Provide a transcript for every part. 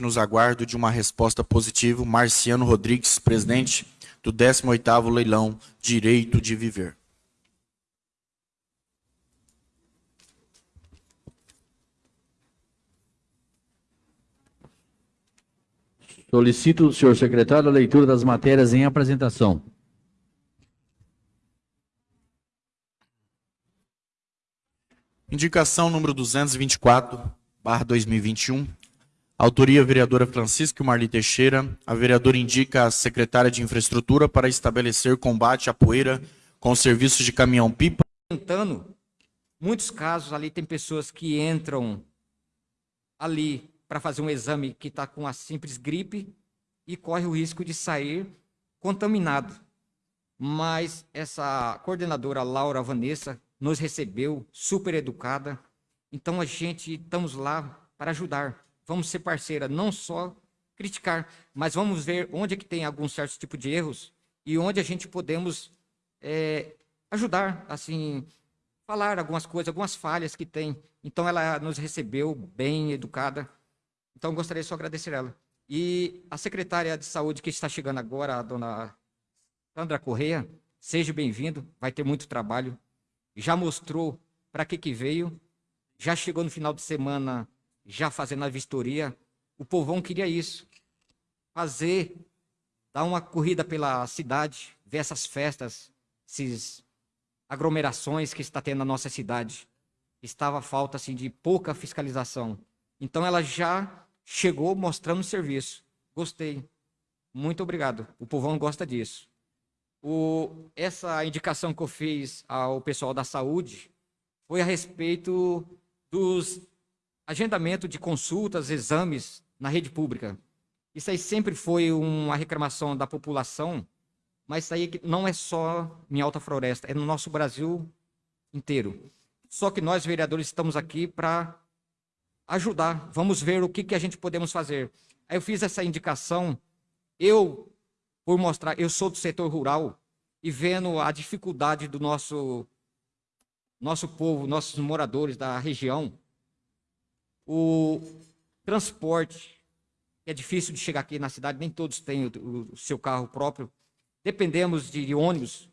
nos aguardo de uma resposta positiva. Marciano Rodrigues, presidente do 18º leilão Direito de Viver. Solicito do senhor secretário a leitura das matérias em apresentação. Indicação número 224, barra 2021. Autoria, vereadora Francisca Marli Teixeira. A vereadora indica a secretária de Infraestrutura para estabelecer combate à poeira com serviços de caminhão-pipa. Muitos casos ali tem pessoas que entram ali para fazer um exame que está com a simples gripe e corre o risco de sair contaminado. Mas essa coordenadora Laura Vanessa nos recebeu, super educada. Então a gente estamos lá para ajudar. Vamos ser parceira, não só criticar, mas vamos ver onde é que tem algum certo tipo de erros e onde a gente podemos é, ajudar, assim, falar algumas coisas, algumas falhas que tem. Então ela nos recebeu bem educada. Então, gostaria só de agradecer ela. E a secretária de saúde que está chegando agora, a dona Sandra Correia, seja bem-vindo, vai ter muito trabalho. Já mostrou para que, que veio, já chegou no final de semana, já fazendo a vistoria. O povão queria isso, fazer, dar uma corrida pela cidade, ver essas festas, essas aglomerações que está tendo na nossa cidade. Estava falta assim, de pouca fiscalização. Então ela já chegou mostrando o serviço. Gostei. Muito obrigado. O povão gosta disso. O, essa indicação que eu fiz ao pessoal da saúde foi a respeito dos agendamento de consultas, exames na rede pública. Isso aí sempre foi uma reclamação da população, mas isso aí não é só em Alta Floresta, é no nosso Brasil inteiro. Só que nós, vereadores, estamos aqui para ajudar. Vamos ver o que, que a gente podemos fazer. Aí eu fiz essa indicação, eu, por mostrar, eu sou do setor rural, e vendo a dificuldade do nosso, nosso povo, nossos moradores da região, o transporte, é difícil de chegar aqui na cidade, nem todos têm o, o seu carro próprio, dependemos de, de ônibus,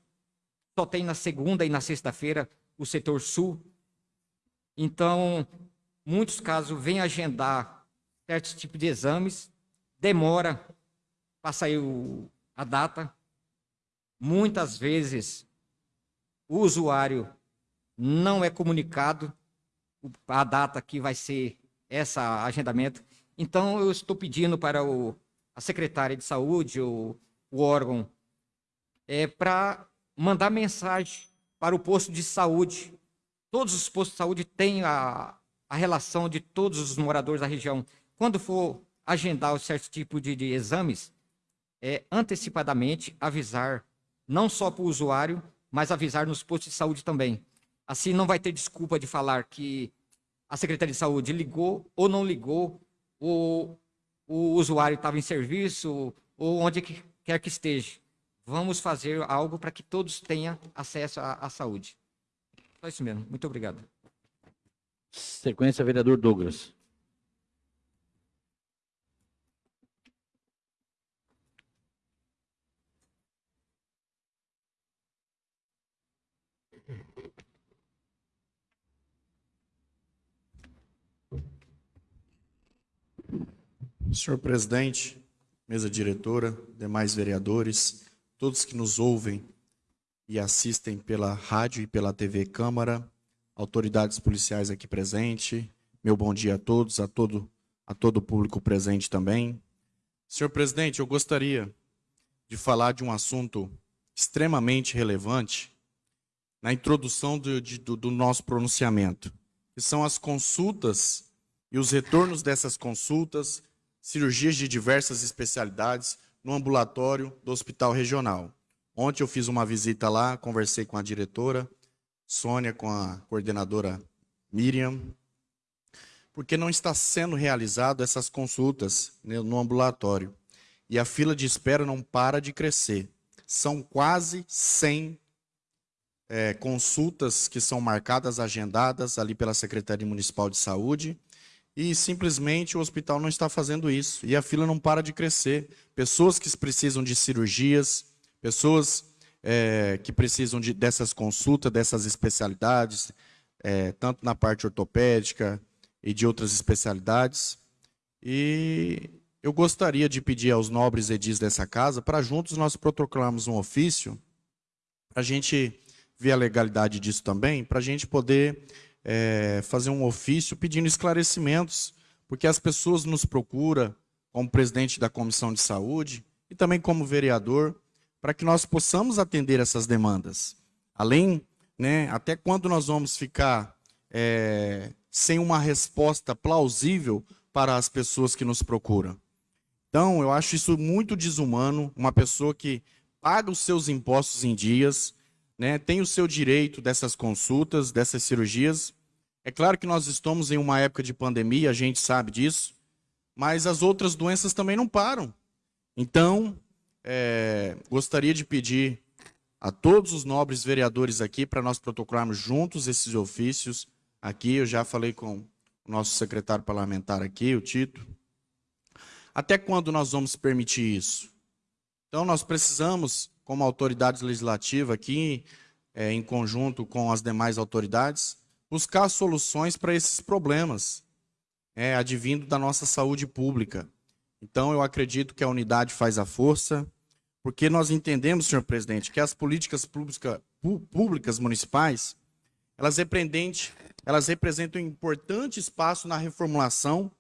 só tem na segunda e na sexta-feira o setor sul. Então, muitos casos vêm agendar certos tipos de exames, demora para sair o, a data. Muitas vezes o usuário não é comunicado a data que vai ser esse agendamento. Então, eu estou pedindo para o, a secretária de saúde, o, o órgão, é, para mandar mensagem para o posto de saúde. Todos os postos de saúde têm a, a relação de todos os moradores da região. Quando for agendar um certo tipo de, de exames, é, antecipadamente avisar, não só para o usuário, mas avisar nos postos de saúde também. Assim não vai ter desculpa de falar que a Secretaria de Saúde ligou ou não ligou, ou o usuário estava em serviço, ou onde quer que esteja. Vamos fazer algo para que todos tenham acesso à, à saúde. Só isso mesmo. Muito obrigado. Sequência, vereador Douglas. Senhor presidente, mesa diretora, demais vereadores, todos que nos ouvem e assistem pela rádio e pela TV Câmara, autoridades policiais aqui presentes, meu bom dia a todos, a todo, a todo o público presente também. Senhor presidente, eu gostaria de falar de um assunto extremamente relevante na introdução do, de, do, do nosso pronunciamento, que são as consultas e os retornos dessas consultas, cirurgias de diversas especialidades no ambulatório do Hospital Regional. Ontem eu fiz uma visita lá, conversei com a diretora, Sônia com a coordenadora Miriam, porque não está sendo realizado essas consultas né, no ambulatório. E a fila de espera não para de crescer. São quase 100 é, consultas que são marcadas, agendadas ali pela Secretaria Municipal de Saúde, e simplesmente o hospital não está fazendo isso. E a fila não para de crescer. Pessoas que precisam de cirurgias, pessoas é, que precisam de, dessas consultas, dessas especialidades, é, tanto na parte ortopédica e de outras especialidades. E eu gostaria de pedir aos nobres edis dessa casa para juntos nós protocolarmos um ofício, para a gente ver a legalidade disso também, para a gente poder é, fazer um ofício pedindo esclarecimentos, porque as pessoas nos procuram, como presidente da Comissão de Saúde e também como vereador, para que nós possamos atender essas demandas. Além, né, até quando nós vamos ficar é, sem uma resposta plausível para as pessoas que nos procuram? Então, eu acho isso muito desumano, uma pessoa que paga os seus impostos em dias, né, tem o seu direito dessas consultas, dessas cirurgias. É claro que nós estamos em uma época de pandemia, a gente sabe disso, mas as outras doenças também não param. Então, é, gostaria de pedir a todos os nobres vereadores aqui para nós protocolarmos juntos esses ofícios aqui. Eu já falei com o nosso secretário parlamentar aqui, o Tito, até quando nós vamos permitir isso? Então, nós precisamos, como autoridade legislativa aqui, é, em conjunto com as demais autoridades, buscar soluções para esses problemas, é, advindo da nossa saúde pública. Então, eu acredito que a unidade faz a força, porque nós entendemos, senhor presidente, que as políticas pública, públicas municipais, elas elas representam um importante espaço na reformulação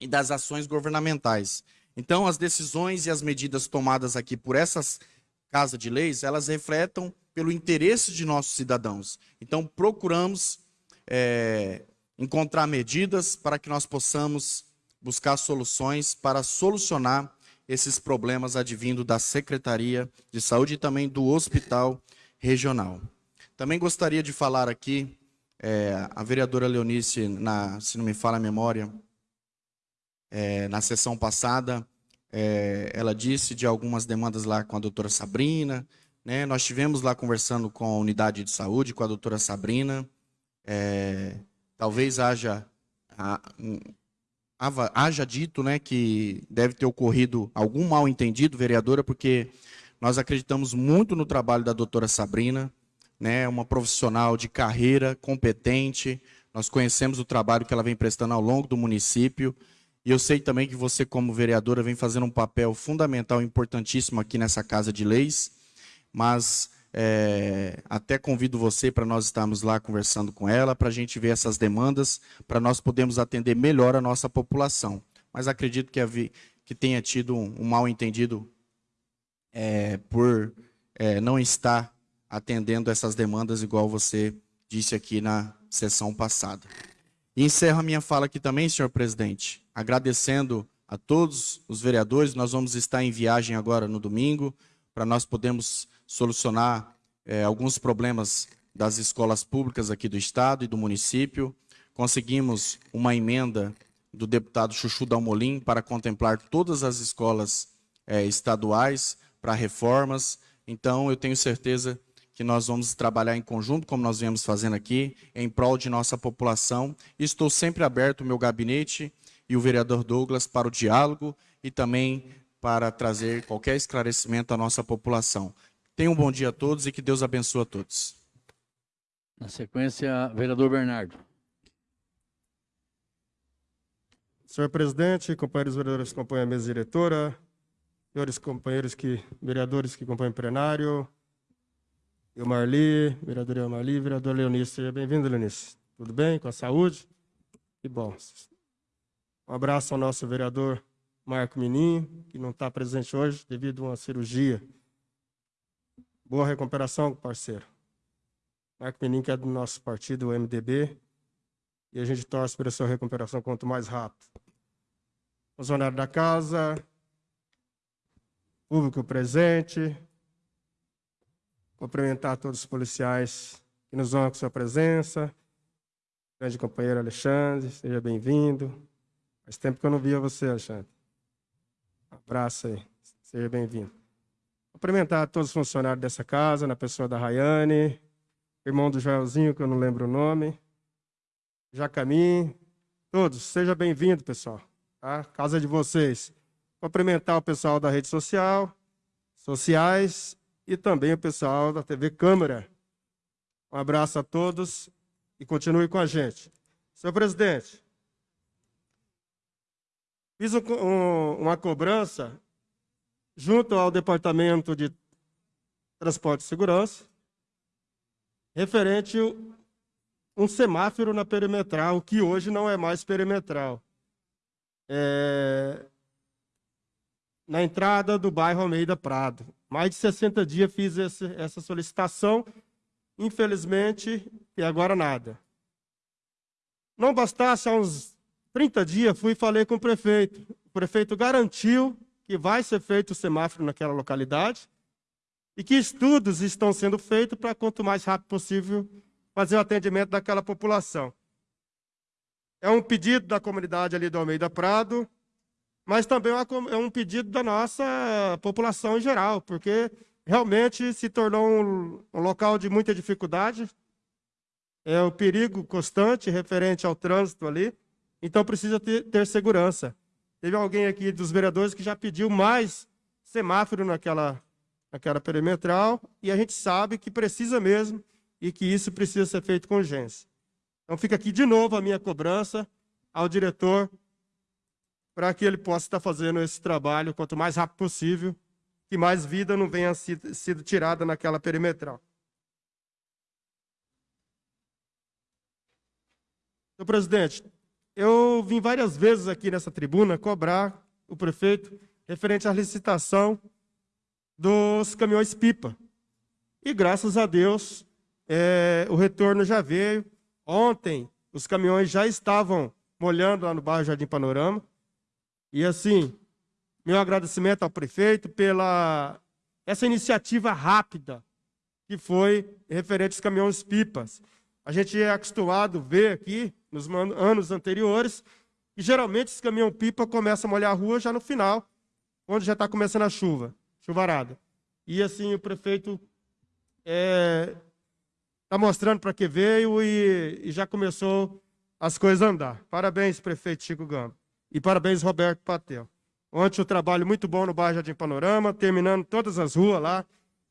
e das ações governamentais. Então, as decisões e as medidas tomadas aqui por essas casas de leis, elas refletem pelo interesse de nossos cidadãos. Então, procuramos é, encontrar medidas para que nós possamos buscar soluções para solucionar esses problemas advindo da Secretaria de Saúde e também do Hospital Regional. Também gostaria de falar aqui, é, a vereadora Leonice, na, se não me fala a memória, é, na sessão passada, é, ela disse de algumas demandas lá com a doutora Sabrina. Né? Nós tivemos lá conversando com a unidade de saúde, com a doutora Sabrina. É, talvez haja, haja dito né, que deve ter ocorrido algum mal entendido, vereadora, porque nós acreditamos muito no trabalho da doutora Sabrina, né, uma profissional de carreira, competente. Nós conhecemos o trabalho que ela vem prestando ao longo do município. E eu sei também que você, como vereadora, vem fazendo um papel fundamental, importantíssimo aqui nessa Casa de Leis, mas é, até convido você para nós estarmos lá conversando com ela, para a gente ver essas demandas, para nós podermos atender melhor a nossa população. Mas acredito que, havia, que tenha tido um, um mal entendido é, por é, não estar atendendo essas demandas igual você disse aqui na sessão passada. E encerro a minha fala aqui também, senhor presidente, agradecendo a todos os vereadores. Nós vamos estar em viagem agora no domingo, para nós podermos solucionar é, alguns problemas das escolas públicas aqui do Estado e do município. Conseguimos uma emenda do deputado Chuchu Dalmolin para contemplar todas as escolas é, estaduais para reformas. Então, eu tenho certeza que nós vamos trabalhar em conjunto, como nós viemos fazendo aqui, em prol de nossa população. Estou sempre aberto, o meu gabinete e o vereador Douglas, para o diálogo e também para trazer qualquer esclarecimento à nossa população. Tenham um bom dia a todos e que Deus abençoe a todos. Na sequência, vereador Bernardo. Senhor presidente, companheiros vereadores que compõem a mesa diretora, senhores companheiros que, vereadores que compõem o plenário, eu Marli, vereador Marli, vereador Leonice. Seja bem-vindo, Leonice. Tudo bem? Com a saúde? Que bom. Um abraço ao nosso vereador Marco Minim, que não está presente hoje devido a uma cirurgia. Boa recuperação, parceiro. Marco Minim, que é do nosso partido, o MDB, e a gente torce para a sua recuperação quanto mais rápido. Funcionário da casa, público presente, Cumprimentar todos os policiais que nos honram com sua presença. Grande companheiro Alexandre, seja bem-vindo. Faz tempo que eu não via você, Alexandre. Um abraço aí, seja bem-vindo. Cumprimentar todos os funcionários dessa casa, na pessoa da Rayane, irmão do Joelzinho, que eu não lembro o nome, Jacamim, Todos, seja bem-vindo, pessoal. Tá? Casa de vocês. Cumprimentar o pessoal da rede social, sociais e também o pessoal da TV Câmara. Um abraço a todos e continue com a gente. Senhor presidente, fiz um, um, uma cobrança junto ao Departamento de Transporte e Segurança, referente um semáforo na perimetral, que hoje não é mais perimetral. É... Na entrada do bairro Almeida Prado. Mais de 60 dias fiz esse, essa solicitação, infelizmente, e agora nada. Não bastasse, há uns 30 dias, fui e falei com o prefeito. O prefeito garantiu que vai ser feito o semáforo naquela localidade e que estudos estão sendo feitos para, quanto mais rápido possível, fazer o atendimento daquela população. É um pedido da comunidade ali do Almeida Prado, mas também é um pedido da nossa população em geral, porque realmente se tornou um, um local de muita dificuldade, é o perigo constante referente ao trânsito ali, então precisa ter, ter segurança. Teve alguém aqui dos vereadores que já pediu mais semáforo naquela, naquela perimetral, e a gente sabe que precisa mesmo, e que isso precisa ser feito com urgência. Então fica aqui de novo a minha cobrança ao diretor para que ele possa estar fazendo esse trabalho quanto mais rápido possível, que mais vida não venha sido, tirada naquela perimetral. Senhor presidente, eu vim várias vezes aqui nessa tribuna cobrar o prefeito referente à licitação dos caminhões pipa. E graças a Deus, é, o retorno já veio. Ontem, os caminhões já estavam molhando lá no bairro Jardim Panorama. E assim, meu agradecimento ao prefeito pela essa iniciativa rápida que foi referente aos caminhões pipas. A gente é acostumado a ver aqui, nos anos anteriores, que geralmente esse caminhão pipa começa a molhar a rua já no final, onde já está começando a chuva, chuvarada. E assim, o prefeito é, está mostrando para que veio e, e, já começou as coisas a andar. Parabéns, prefeito Chico Gama. E parabéns, Roberto Patel. Ontem um trabalho muito bom no bairro Jardim Panorama, terminando todas as ruas lá,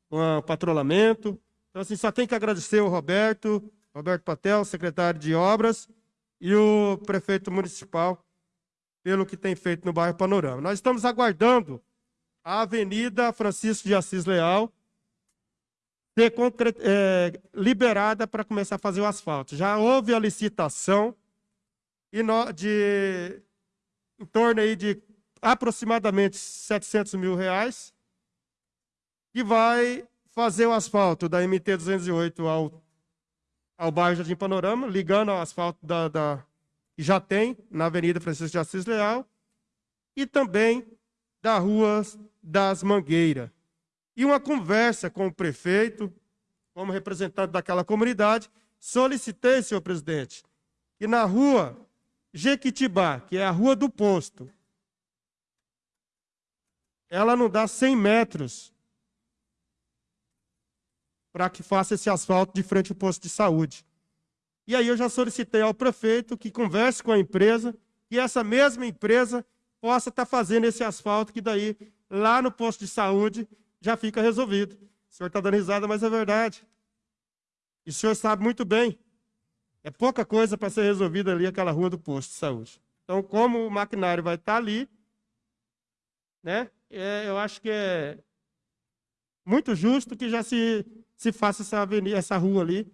com o patrulhamento. Então, assim, só tem que agradecer o Roberto, Roberto Patel, secretário de Obras, e o prefeito municipal, pelo que tem feito no bairro Panorama. Nós estamos aguardando a Avenida Francisco de Assis Leal, ser é, liberada para começar a fazer o asfalto. Já houve a licitação de em torno aí de aproximadamente 700 mil reais, que vai fazer o asfalto da MT-208 ao, ao bairro Jardim Panorama, ligando ao asfalto da, da, já tem na Avenida Francisco de Assis Leal, e também da Rua das Mangueiras. E uma conversa com o prefeito, como representante daquela comunidade, solicitei, senhor presidente, que na rua Jequitibá, que é a rua do posto, ela não dá 100 metros para que faça esse asfalto de frente ao posto de saúde. E aí eu já solicitei ao prefeito que converse com a empresa e essa mesma empresa possa estar tá fazendo esse asfalto que daí lá no posto de saúde já fica resolvido. O senhor está dando risada, mas é verdade. E o senhor sabe muito bem. É pouca coisa para ser resolvida ali aquela rua do posto de saúde. Então, como o maquinário vai estar tá ali, né, é, eu acho que é muito justo que já se, se faça essa, avenida, essa rua ali.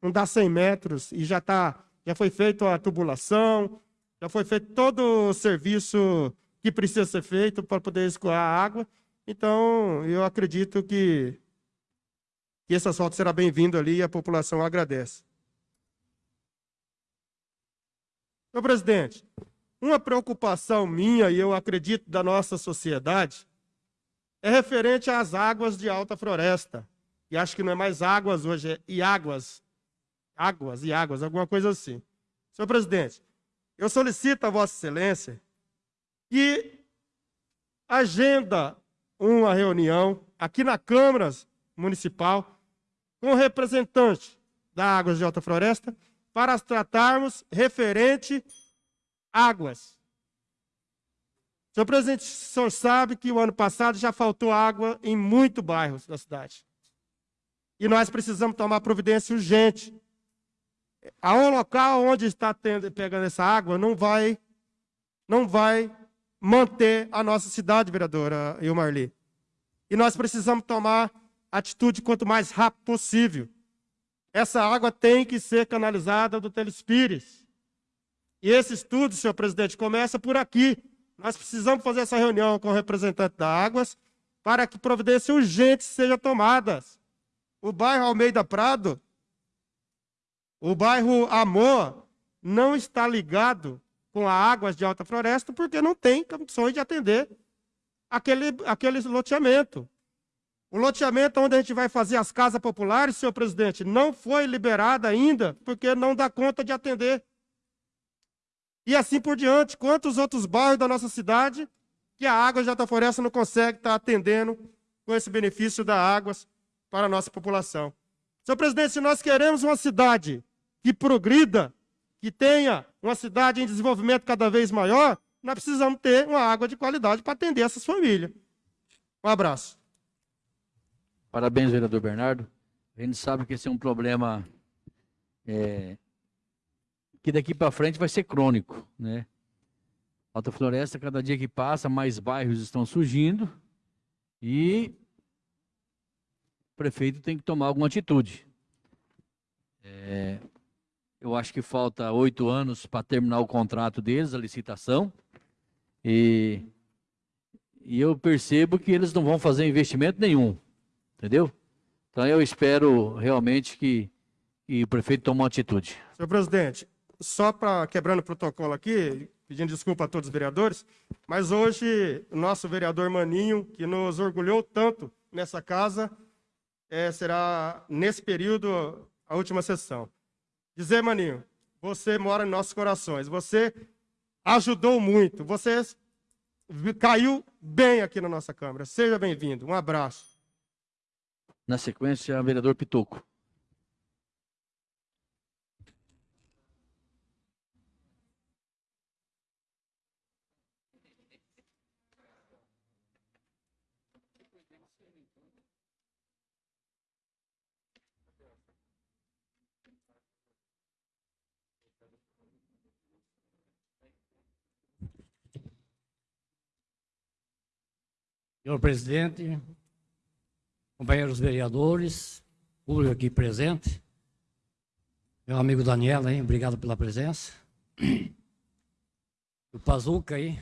Não dá 100 metros e já, tá, já foi feita a tubulação, já foi feito todo o serviço que precisa ser feito para poder escoar a água. Então, eu acredito que, que esse asfalto será bem-vindo ali e a população agradece. Meu presidente, uma preocupação minha, e eu acredito da nossa sociedade, é referente às águas de alta floresta. E acho que não é mais águas hoje, é e águas. Águas e águas, alguma coisa assim. Senhor presidente, eu solicito a Vossa Excelência que agenda uma reunião aqui na Câmara Municipal com o representante da Águas de Alta Floresta para tratarmos referente águas. Senhor presidente, o senhor sabe que o ano passado já faltou água em muitos bairros da cidade. E nós precisamos tomar providência urgente. A um local onde está tendo, pegando essa água não vai, não vai manter a nossa cidade, vereadora Ilmarli. E nós precisamos tomar atitude quanto mais rápido possível. Essa água tem que ser canalizada do Telespires. E esse estudo, senhor presidente, começa por aqui. Nós precisamos fazer essa reunião com o representante da Águas para que providências urgentes sejam tomadas. O bairro Almeida Prado, o bairro Amor, não está ligado com a Águas de Alta Floresta porque não tem condições de atender aquele, aquele loteamento. O loteamento onde a gente vai fazer as casas populares, senhor presidente, não foi liberado ainda, porque não dá conta de atender. E assim por diante, quantos outros bairros da nossa cidade que a água de Alta Floresta não consegue estar atendendo com esse benefício da águas para a nossa população. Senhor presidente, se nós queremos uma cidade que progrida, que tenha uma cidade em desenvolvimento cada vez maior, nós precisamos ter uma água de qualidade para atender essas famílias. Um abraço. Parabéns, vereador Bernardo. A gente sabe que esse é um problema é, que daqui para frente vai ser crônico, né? Alta Floresta, cada dia que passa, mais bairros estão surgindo e o prefeito tem que tomar alguma atitude. É, eu acho que falta oito anos para terminar o contrato deles, a licitação, e, e eu percebo que eles não vão fazer investimento nenhum. Entendeu? Então eu espero realmente que, que o prefeito tome uma atitude. Senhor presidente, só para quebrando o protocolo aqui, pedindo desculpa a todos os vereadores, mas hoje o nosso vereador Maninho, que nos orgulhou tanto nessa casa, é, será nesse período a última sessão. Dizer, Maninho, você mora em nossos corações, você ajudou muito, você caiu bem aqui na nossa Câmara. Seja bem-vindo, um abraço. Na sequência, vereador Pitoco. Senhor presidente, companheiros vereadores, público aqui presente, meu amigo Daniel aí, obrigado pela presença. O Pazuca aí,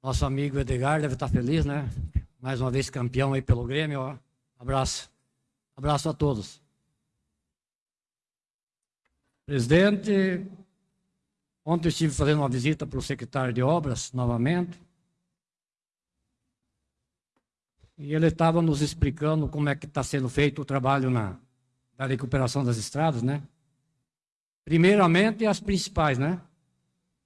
nosso amigo Edgar deve estar feliz, né? Mais uma vez campeão aí pelo Grêmio, ó. Abraço. Abraço a todos. Presidente, ontem estive fazendo uma visita para o secretário de obras, novamente. E ele estava nos explicando como é que está sendo feito o trabalho na, da recuperação das estradas, né? Primeiramente as principais, né?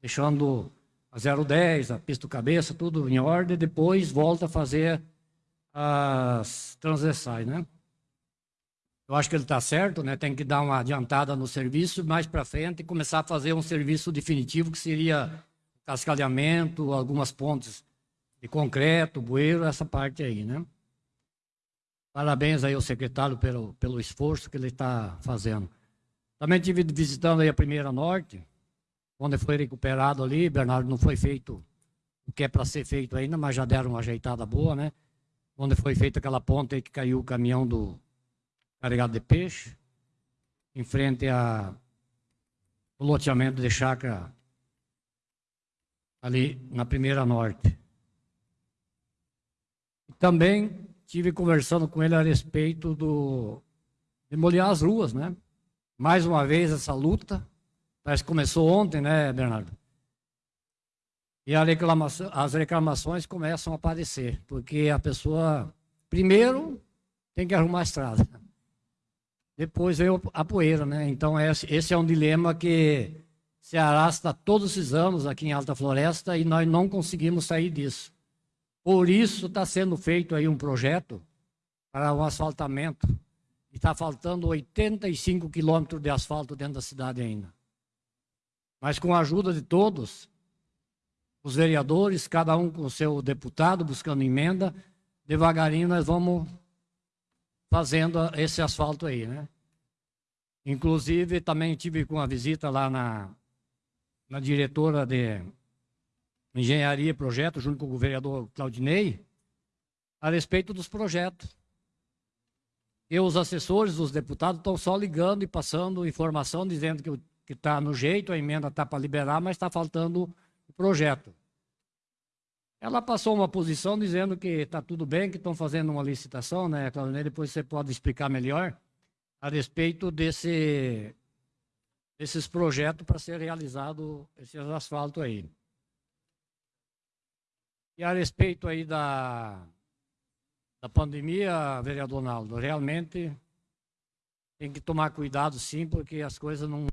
Deixando a 010, a pista cabeça, tudo em ordem, depois volta a fazer as transversais, né? Eu acho que ele está certo, né? Tem que dar uma adiantada no serviço, mais para frente, e começar a fazer um serviço definitivo, que seria cascalhamento, algumas pontes de concreto, bueiro, essa parte aí, né? Parabéns aí ao secretário pelo, pelo esforço que ele está fazendo. Também tive visitando aí a Primeira Norte, onde foi recuperado ali, Bernardo, não foi feito o que é para ser feito ainda, mas já deram uma ajeitada boa, né? Onde foi feita aquela ponte aí que caiu o caminhão do carregado de peixe, em frente a loteamento de chácara ali na Primeira Norte. Também tive conversando com ele a respeito do de molhar as ruas, né? Mais uma vez essa luta, parece que começou ontem, né, Bernardo? E reclamação, as reclamações começam a aparecer, porque a pessoa, primeiro, tem que arrumar a estrada. Depois veio a poeira, né? Então, esse é um dilema que se arrasta todos esses anos aqui em Alta Floresta e nós não conseguimos sair disso. Por isso está sendo feito aí um projeto para o asfaltamento. E está faltando 85 quilômetros de asfalto dentro da cidade ainda. Mas com a ajuda de todos, os vereadores, cada um com o seu deputado, buscando emenda, devagarinho nós vamos fazendo esse asfalto aí, né? Inclusive, também tive com a visita lá na, na diretora de Engenharia e Projeto, junto com o vereador Claudinei, a respeito dos projetos. E os assessores dos deputados estão só ligando e passando informação, dizendo que está no jeito, a emenda está para liberar, mas está faltando o projeto. Ela passou uma posição dizendo que está tudo bem, que estão fazendo uma licitação, né, Claudinei? Depois você pode explicar melhor a respeito desse, desses projetos para ser realizado esse asfalto aí. E a respeito aí da, da pandemia, vereador Naldo, realmente tem que tomar cuidado sim, porque as coisas não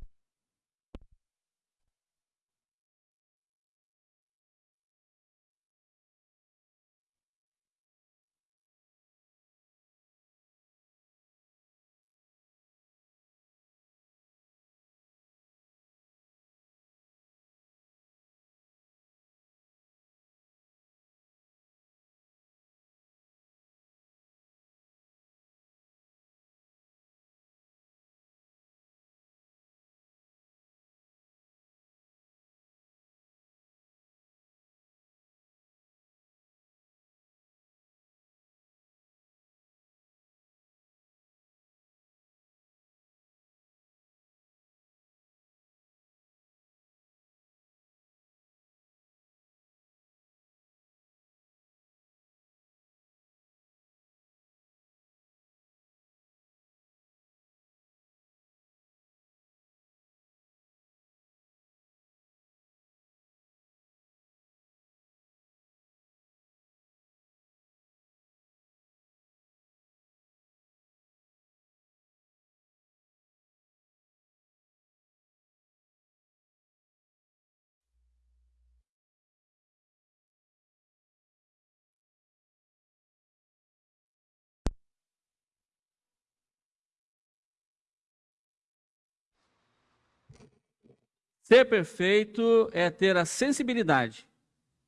Ser perfeito é ter a sensibilidade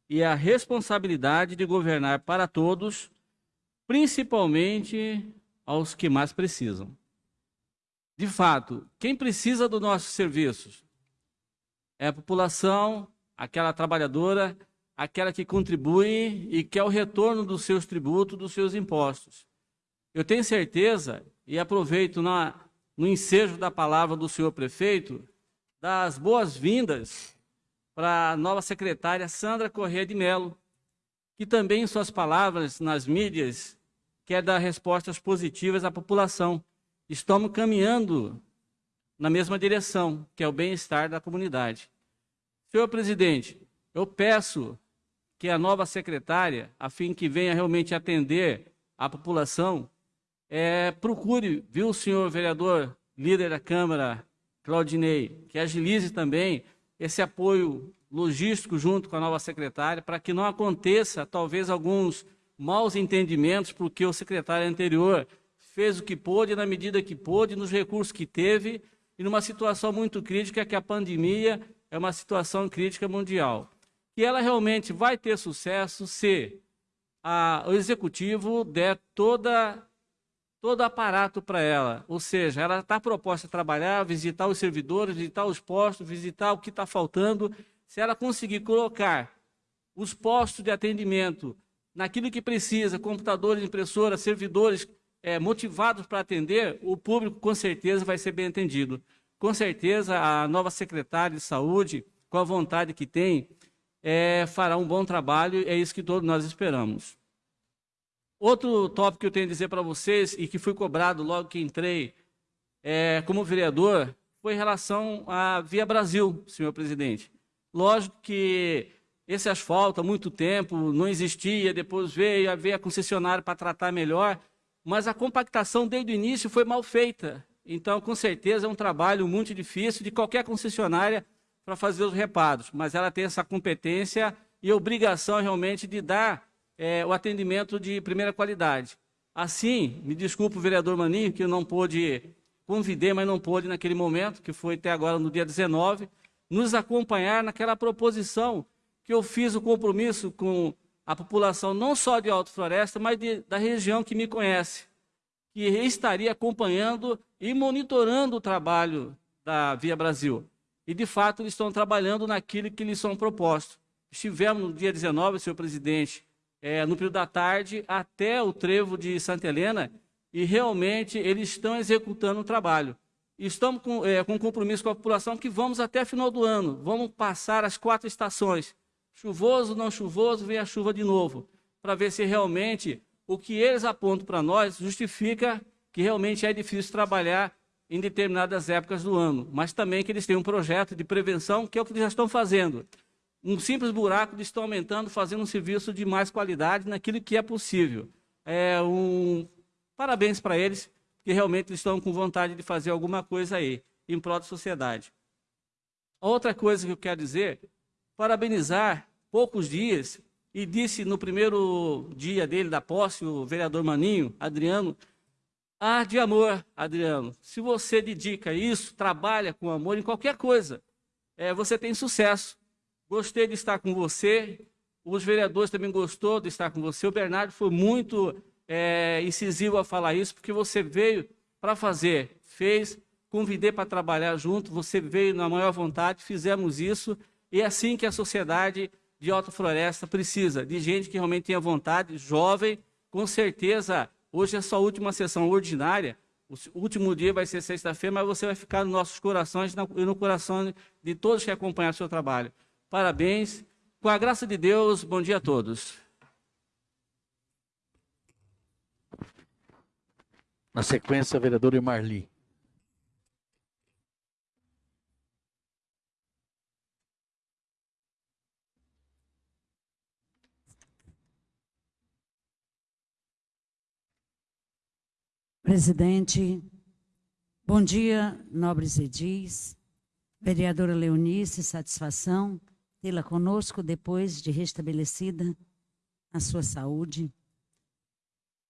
e a responsabilidade de governar para todos, principalmente aos que mais precisam. De fato, quem precisa dos nossos serviços é a população, aquela trabalhadora, aquela que contribui e quer o retorno dos seus tributos, dos seus impostos. Eu tenho certeza, e aproveito na, no ensejo da palavra do senhor prefeito, das boas-vindas para a nova secretária Sandra Corrêa de Mello, que também em suas palavras nas mídias quer dar respostas positivas à população. Estamos caminhando na mesma direção, que é o bem-estar da comunidade. Senhor presidente, eu peço que a nova secretária, a fim que venha realmente atender a população, é, procure, viu, senhor vereador, líder da Câmara, Claudinei, que agilize também esse apoio logístico junto com a nova secretária, para que não aconteça, talvez, alguns maus entendimentos, porque o secretário anterior fez o que pôde, na medida que pôde, nos recursos que teve, e numa situação muito crítica, que a pandemia é uma situação crítica mundial. E ela realmente vai ter sucesso se a, o executivo der toda todo aparato para ela. Ou seja, ela está proposta a trabalhar, visitar os servidores, visitar os postos, visitar o que está faltando. Se ela conseguir colocar os postos de atendimento naquilo que precisa, computadores, impressoras, servidores é, motivados para atender, o público com certeza vai ser bem atendido. Com certeza a nova secretária de saúde, com a vontade que tem, é, fará um bom trabalho, é isso que todos nós esperamos. Outro tópico que eu tenho a dizer para vocês, e que fui cobrado logo que entrei é, como vereador, foi em relação à Via Brasil, senhor presidente. Lógico que esse asfalto há muito tempo não existia, depois veio, veio a concessionária para tratar melhor, mas a compactação desde o início foi mal feita. Então, com certeza, é um trabalho muito difícil de qualquer concessionária para fazer os reparos, mas ela tem essa competência e obrigação realmente de dar é, o atendimento de primeira qualidade. Assim, me desculpe o vereador Maninho, que eu não pôde, convidei, mas não pôde naquele momento, que foi até agora no dia 19, nos acompanhar naquela proposição que eu fiz o compromisso com a população não só de Alto Floresta, mas de, da região que me conhece, que estaria acompanhando e monitorando o trabalho da Via Brasil. E, de fato, eles estão trabalhando naquilo que lhes são propostos. Estivemos no dia 19, senhor presidente, é, no período da tarde, até o trevo de Santa Helena, e realmente eles estão executando o trabalho. Estamos com, é, com compromisso com a população que vamos até final do ano, vamos passar as quatro estações, chuvoso, não chuvoso, vem a chuva de novo, para ver se realmente o que eles apontam para nós justifica que realmente é difícil trabalhar em determinadas épocas do ano, mas também que eles têm um projeto de prevenção, que é o que eles já estão fazendo. Um simples buraco, eles estão aumentando, fazendo um serviço de mais qualidade naquilo que é possível. É um... Parabéns para eles, que realmente estão com vontade de fazer alguma coisa aí, em prol da sociedade. Outra coisa que eu quero dizer parabenizar poucos dias, e disse no primeiro dia dele da posse, o vereador Maninho, Adriano, ah, de amor, Adriano, se você dedica isso, trabalha com amor em qualquer coisa, é, você tem sucesso. Gostei de estar com você, os vereadores também gostou de estar com você, o Bernardo foi muito é, incisivo a falar isso, porque você veio para fazer, fez, convidei para trabalhar junto, você veio na maior vontade, fizemos isso, e é assim que a sociedade de Alta Floresta precisa, de gente que realmente tenha vontade, jovem, com certeza, hoje é sua última sessão ordinária, o último dia vai ser sexta-feira, mas você vai ficar nos nossos corações e no coração de todos que acompanham o seu trabalho. Parabéns. Com a graça de Deus, bom dia a todos. Na sequência, vereador Marli. Presidente, bom dia, nobres edis. Vereadora Leonice, satisfação tê-la conosco depois de restabelecida a sua saúde.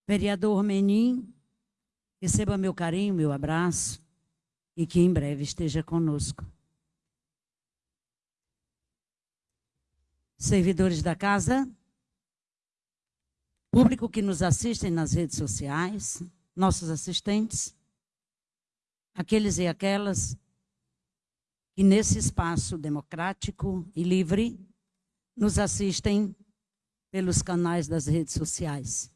Vereador Menin, receba meu carinho, meu abraço e que em breve esteja conosco. Servidores da casa, público que nos assistem nas redes sociais, nossos assistentes, aqueles e aquelas que nesse espaço democrático e livre nos assistem pelos canais das redes sociais.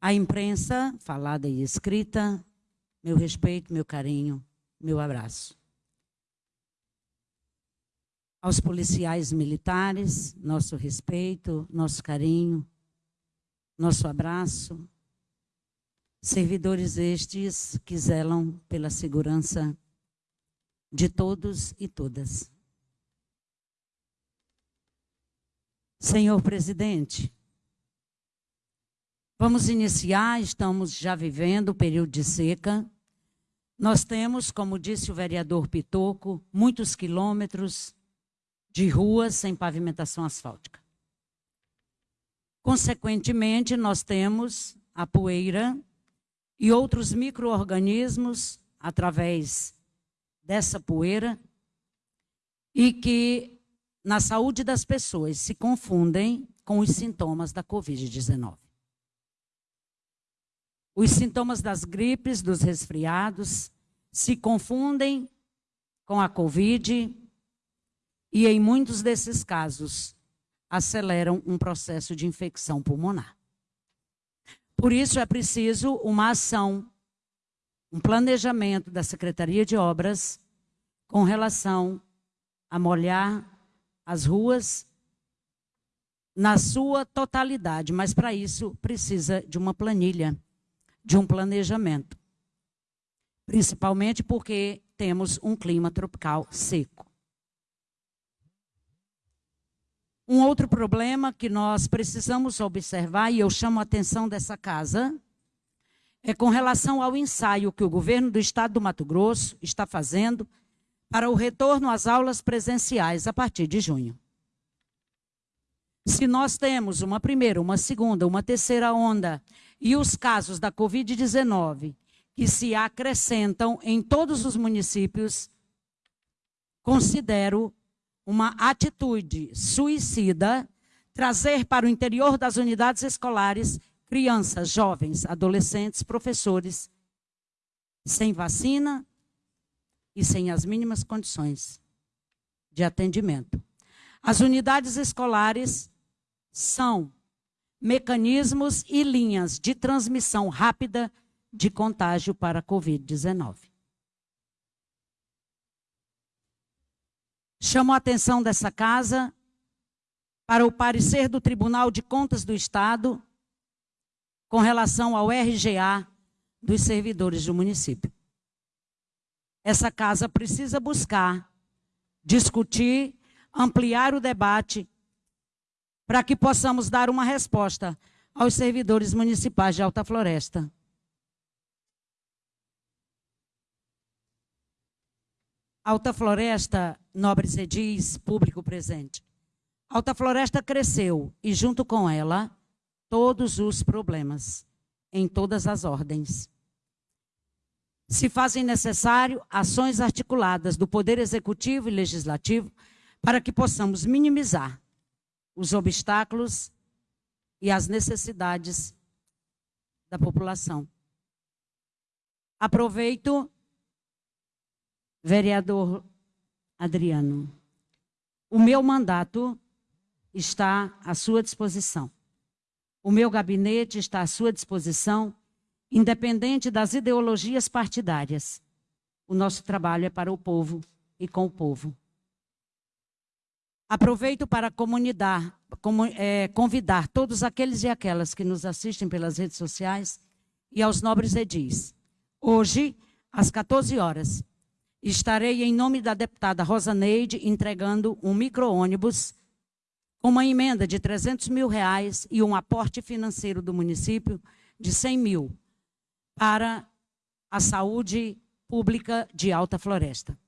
A imprensa, falada e escrita, meu respeito, meu carinho, meu abraço. Aos policiais militares, nosso respeito, nosso carinho, nosso abraço, Servidores estes que zelam pela segurança de todos e todas. Senhor presidente, vamos iniciar, estamos já vivendo o período de seca. Nós temos, como disse o vereador Pitoco, muitos quilômetros de ruas sem pavimentação asfáltica. Consequentemente, nós temos a poeira e outros micro-organismos através dessa poeira e que na saúde das pessoas se confundem com os sintomas da Covid-19. Os sintomas das gripes, dos resfriados, se confundem com a Covid e, em muitos desses casos, aceleram um processo de infecção pulmonar. Por isso é preciso uma ação, um planejamento da Secretaria de Obras com relação a molhar as ruas na sua totalidade, mas para isso precisa de uma planilha, de um planejamento. Principalmente porque temos um clima tropical seco. Um outro problema que nós precisamos observar, e eu chamo a atenção dessa casa, é com relação ao ensaio que o governo do estado do Mato Grosso está fazendo para o retorno às aulas presenciais a partir de junho. Se nós temos uma primeira, uma segunda, uma terceira onda e os casos da Covid-19 que se acrescentam em todos os municípios, considero uma atitude suicida trazer para o interior das unidades escolares crianças, jovens, adolescentes, professores sem vacina e sem as mínimas condições de atendimento. As unidades escolares são mecanismos e linhas de transmissão rápida de contágio para a Covid-19. Chamo a atenção dessa casa para o parecer do Tribunal de Contas do Estado com relação ao RGA dos servidores do município. Essa casa precisa buscar, discutir, ampliar o debate para que possamos dar uma resposta aos servidores municipais de Alta Floresta. Alta Floresta, nobres edis, público presente. Alta Floresta cresceu e, junto com ela, todos os problemas, em todas as ordens. Se fazem necessário ações articuladas do Poder Executivo e Legislativo para que possamos minimizar os obstáculos e as necessidades da população. Aproveito Vereador Adriano, o meu mandato está à sua disposição. O meu gabinete está à sua disposição, independente das ideologias partidárias. O nosso trabalho é para o povo e com o povo. Aproveito para comunidar, é, convidar todos aqueles e aquelas que nos assistem pelas redes sociais e aos nobres edis. Hoje, às 14 horas, estarei em nome da deputada Rosa Neide entregando um micro-ônibus com uma emenda de 300 mil reais e um aporte financeiro do município de 100 mil para a saúde pública de Alta Floresta.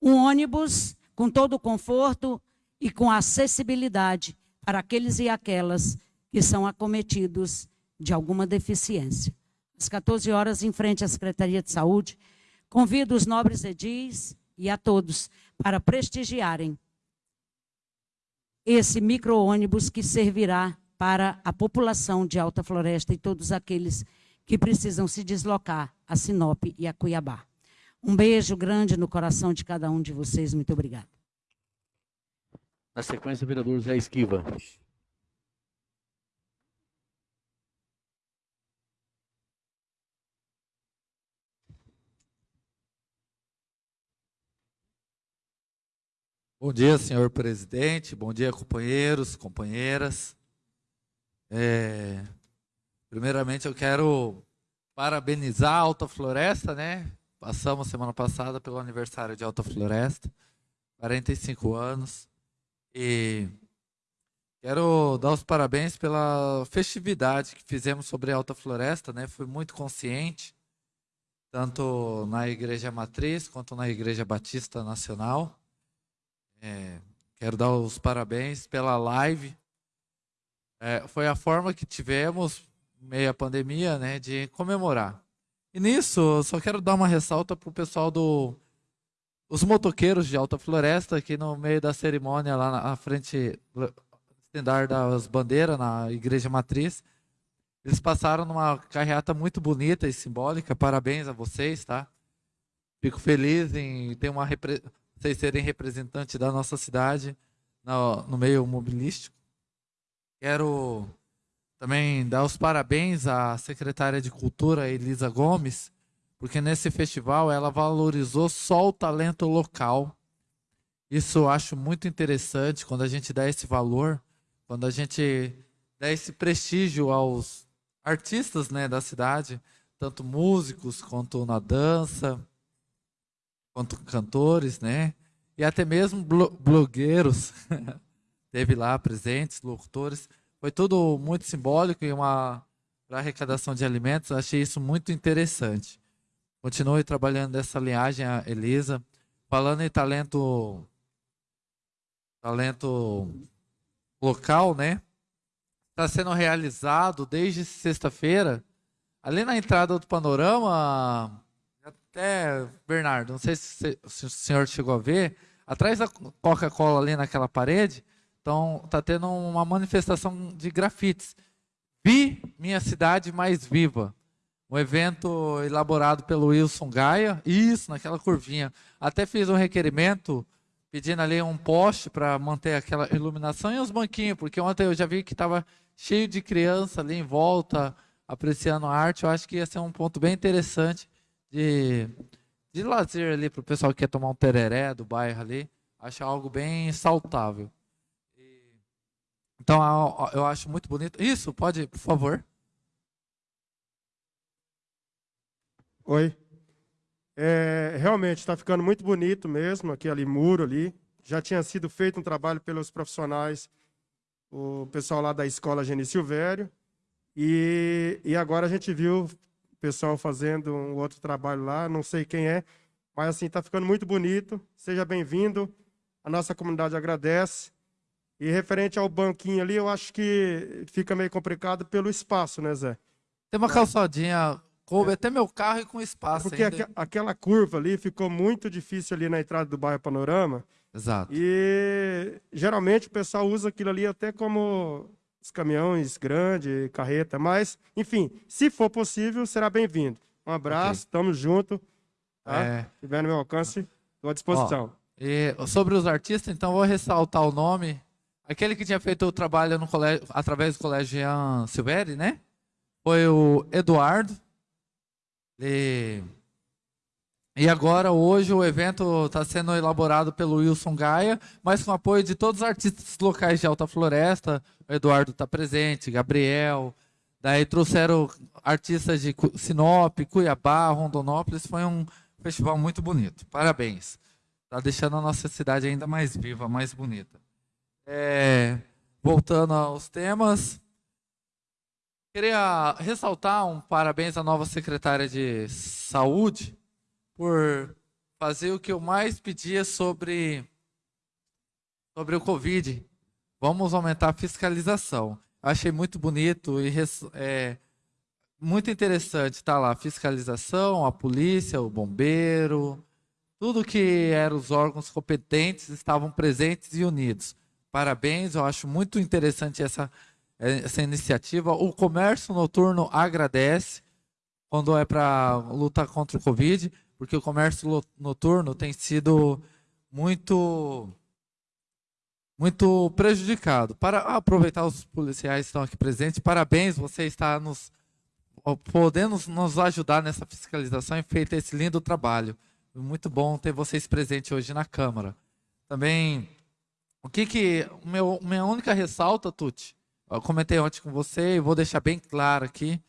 Um ônibus com todo o conforto e com acessibilidade para aqueles e aquelas que são acometidos de alguma deficiência. Às 14 horas, em frente à Secretaria de Saúde, Convido os nobres edis e a todos para prestigiarem esse micro-ônibus que servirá para a população de Alta Floresta e todos aqueles que precisam se deslocar a Sinop e a Cuiabá. Um beijo grande no coração de cada um de vocês. Muito obrigada. Na sequência, o vereador Zé Esquiva. Bom dia, senhor presidente. Bom dia, companheiros, companheiras. É, primeiramente, eu quero parabenizar a Alta Floresta, né? Passamos semana passada pelo aniversário de Alta Floresta, 45 anos. E quero dar os parabéns pela festividade que fizemos sobre a Alta Floresta, né? Foi muito consciente, tanto na Igreja Matriz quanto na Igreja Batista Nacional. É, quero dar os parabéns pela live. É, foi a forma que tivemos, meio à pandemia, né, de comemorar. E nisso, eu só quero dar uma ressalta para o pessoal do os motoqueiros de Alta Floresta, aqui no meio da cerimônia, lá na frente, estendar das bandeiras, na Igreja Matriz. Eles passaram numa carreata muito bonita e simbólica. Parabéns a vocês, tá? Fico feliz em ter uma vocês serem representantes da nossa cidade no, no meio mobilístico. Quero também dar os parabéns à secretária de Cultura, Elisa Gomes, porque nesse festival ela valorizou só o talento local. Isso eu acho muito interessante quando a gente dá esse valor, quando a gente dá esse prestígio aos artistas né, da cidade, tanto músicos quanto na dança quanto cantores, né? E até mesmo blogueiros teve lá presentes, locutores. Foi tudo muito simbólico e uma para arrecadação de alimentos. Achei isso muito interessante. Continue trabalhando nessa linhagem, Elisa. Falando em talento talento local, né? Está sendo realizado desde sexta-feira, ali na entrada do panorama, até, Bernardo, não sei se, o senhor chegou a ver, Atrás da Coca-Cola ali naquela parede, então tá tendo uma manifestação de grafites. Vi minha cidade mais viva. Um evento elaborado pelo Wilson Gaia, isso, naquela curvinha. Até fiz um requerimento pedindo ali um poste para manter aquela iluminação e os banquinhos, porque ontem eu já vi que estava cheio de criança ali em volta, apreciando a arte. Eu acho que ia ser um ponto bem interessante de, de lazer ali para o pessoal que quer tomar um tereré do bairro ali. Acho algo bem saudável. Então, eu acho muito bonito. Isso, pode, por favor. Oi. É, realmente está ficando muito bonito mesmo, aquele muro ali. Já tinha sido feito um trabalho pelos profissionais, o pessoal lá da escola Geni Silvério. E, e agora a gente viu pessoal fazendo um outro trabalho lá, não sei quem é, mas assim, está ficando muito bonito. Seja bem-vindo. A nossa comunidade agradece. E referente ao banquinho ali, eu acho que fica meio complicado pelo espaço, né, Zé? Tem uma calçadinha Coube até meu carro e com espaço Porque. Aqu aquela curva ali ficou muito difícil ali na entrada do bairro Panorama. Exato. E geralmente o pessoal usa aquilo ali até como os caminhões grandes, carreta, mas, enfim, se for possível, será bem-vindo. Um abraço, okay. tamo junto. Tá? É... Se tiver no meu alcance, estou à disposição. Ó, e sobre os artistas, então vou ressaltar o nome. Aquele que tinha feito o trabalho no colégio, através do colégio Jean Silveri, né? Foi o Eduardo. E, e agora, hoje, o evento está sendo elaborado pelo Wilson Gaia, mas com apoio de todos os artistas locais de Alta Floresta. O Eduardo está presente, Gabriel. Daí trouxeram artistas de Sinop, Cuiabá, Rondonópolis. Foi um festival muito bonito. Parabéns. Está deixando a nossa cidade ainda mais viva, mais bonita. É, voltando aos temas, Queria ressaltar um parabéns à nova secretária de Saúde por fazer o que eu mais pedia sobre, sobre o Covid. Vamos aumentar a fiscalização. Achei muito bonito e é, muito interessante estar tá lá. Fiscalização, a polícia, o bombeiro, tudo que eram os órgãos competentes estavam presentes e unidos. Parabéns, eu acho muito interessante essa essa iniciativa. O comércio noturno agradece quando é para lutar contra o Covid, porque o comércio noturno tem sido muito muito prejudicado. Para aproveitar os policiais que estão aqui presentes, parabéns, você está nos podendo nos ajudar nessa fiscalização e feito esse lindo trabalho. Muito bom ter vocês presentes hoje na Câmara. Também, o que que meu, minha única ressalta, Tuti, eu comentei ontem com você e vou deixar bem claro aqui.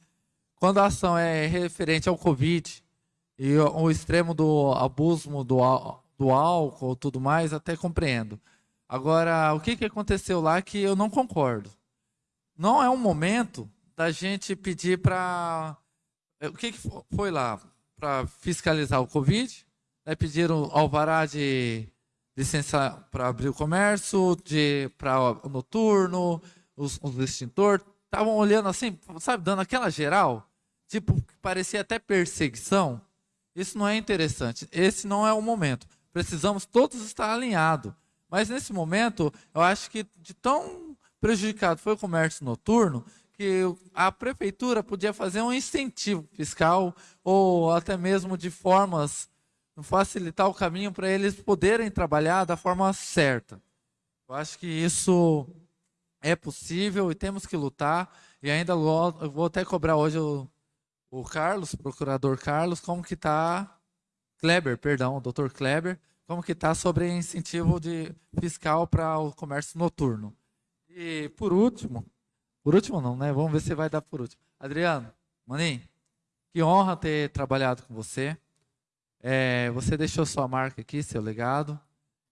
Quando a ação é referente ao Covid e o extremo do abuso do, do álcool tudo mais, até compreendo. Agora, o que, que aconteceu lá que eu não concordo? Não é um momento da gente pedir para. O que, que foi lá? Para fiscalizar o Covid? Né? Pediram alvará de licença para abrir o comércio, de para noturno, os, os extintores, estavam olhando assim, sabe, dando aquela geral, tipo, parecia até perseguição. Isso não é interessante. Esse não é o momento. Precisamos todos estar alinhados. Mas nesse momento, eu acho que de tão prejudicado foi o comércio noturno que a prefeitura podia fazer um incentivo fiscal ou até mesmo de formas facilitar o caminho para eles poderem trabalhar da forma certa. Eu acho que isso é possível e temos que lutar. E ainda vou até cobrar hoje o, o Carlos, procurador Carlos, como que está, Kleber, perdão, o doutor Kleber, como que está sobre incentivo de fiscal para o comércio noturno. E por último, por último não, né? Vamos ver se vai dar por último. Adriano, Maninho, que honra ter trabalhado com você. É, você deixou sua marca aqui, seu legado.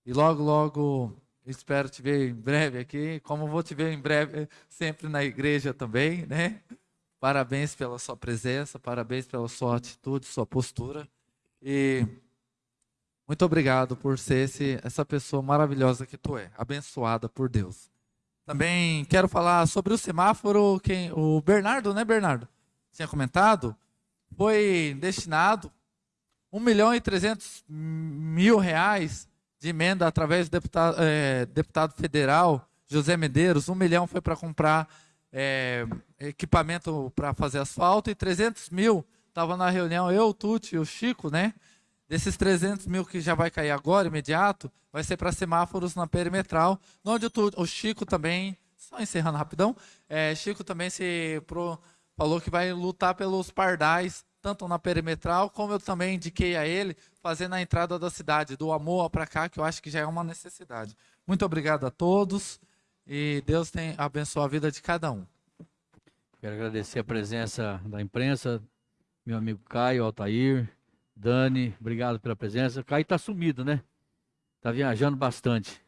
E logo, logo Espero te ver em breve aqui, como vou te ver em breve sempre na igreja também, né? Parabéns pela sua presença, parabéns pela sua atitude, sua postura. E muito obrigado por ser esse, essa pessoa maravilhosa que tu é, abençoada por Deus. Também quero falar sobre o semáforo, quem, o Bernardo, né, Bernardo? Tinha comentado, foi destinado 1 milhão e 300 mil reais de emenda através do deputado, é, deputado federal José Medeiros. Um milhão foi para comprar é, equipamento para fazer asfalto e 300 mil estava na reunião eu, o Tuti e o Chico, né? Desses 300 mil que já vai cair agora, imediato, vai ser para semáforos na perimetral, onde o, o Chico também, só encerrando rapidão, é, Chico também se pro, falou que vai lutar pelos pardais, tanto na perimetral, como eu também indiquei a ele, fazendo a entrada da cidade, do Amor para cá, que eu acho que já é uma necessidade. Muito obrigado a todos e Deus tem abençoe a vida de cada um. Quero agradecer a presença da imprensa, meu amigo Caio, Altair, Dani, obrigado pela presença. Caio está sumido, né? Está viajando bastante.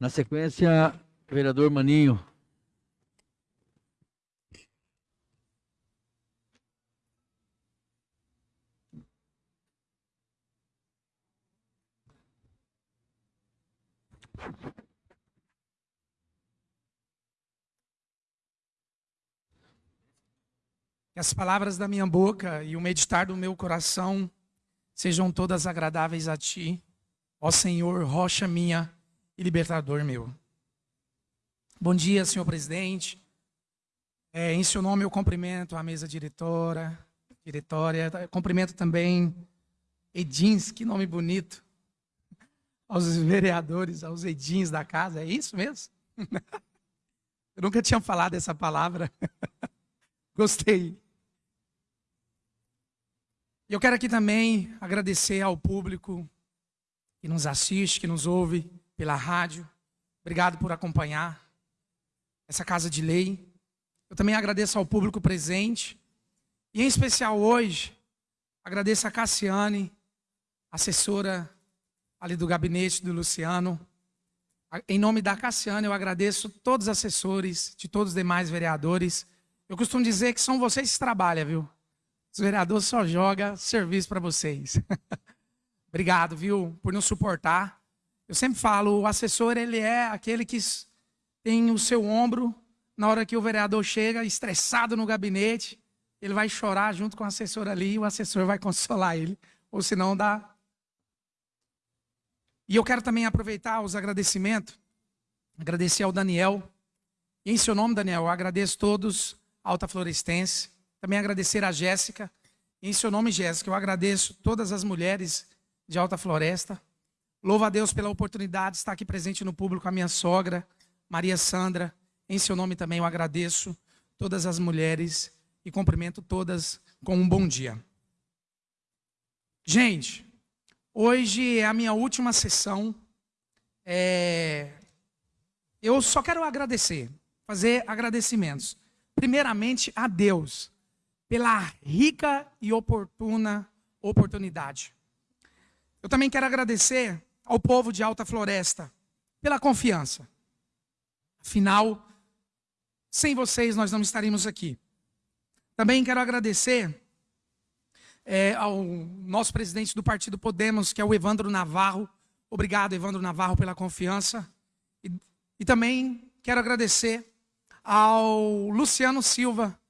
Na sequência, vereador Maninho. Que as palavras da minha boca e o meditar do meu coração sejam todas agradáveis a ti, ó Senhor, rocha minha e libertador meu. Bom dia, senhor presidente. É, em seu nome eu cumprimento a mesa diretora, diretória, cumprimento também Edins, que nome bonito, aos vereadores, aos Edins da casa, é isso mesmo? Eu nunca tinha falado essa palavra. Gostei. E eu quero aqui também agradecer ao público que nos assiste, que nos ouve pela rádio. Obrigado por acompanhar essa casa de lei. Eu também agradeço ao público presente. E em especial hoje, agradeço a Cassiane, assessora ali do gabinete do Luciano. Em nome da Cassiane, eu agradeço todos os assessores, de todos os demais vereadores. Eu costumo dizer que são vocês que trabalham, viu? Os vereadores só jogam serviço para vocês. Obrigado, viu, por nos suportar. Eu sempre falo, o assessor, ele é aquele que tem o seu ombro na hora que o vereador chega estressado no gabinete, ele vai chorar junto com o assessor ali e o assessor vai consolar ele, ou senão dá. E eu quero também aproveitar os agradecimentos, agradecer ao Daniel, em seu nome, Daniel, eu agradeço todos, Alta Florestense, também agradecer a Jéssica. Em seu nome, Jéssica, eu agradeço todas as mulheres de Alta Floresta. Louvo a Deus pela oportunidade de estar aqui presente no público, a minha sogra, Maria Sandra. Em seu nome também eu agradeço todas as mulheres e cumprimento todas com um bom dia. Gente, hoje é a minha última sessão. É... Eu só quero agradecer, fazer agradecimentos. Primeiramente a Deus pela rica e oportuna oportunidade. Eu também quero agradecer ao povo de Alta Floresta pela confiança. Afinal, sem vocês nós não estaríamos aqui. Também quero agradecer é, ao nosso presidente do partido Podemos, que é o Evandro Navarro. Obrigado, Evandro Navarro, pela confiança. E, e também quero agradecer ao Luciano Silva,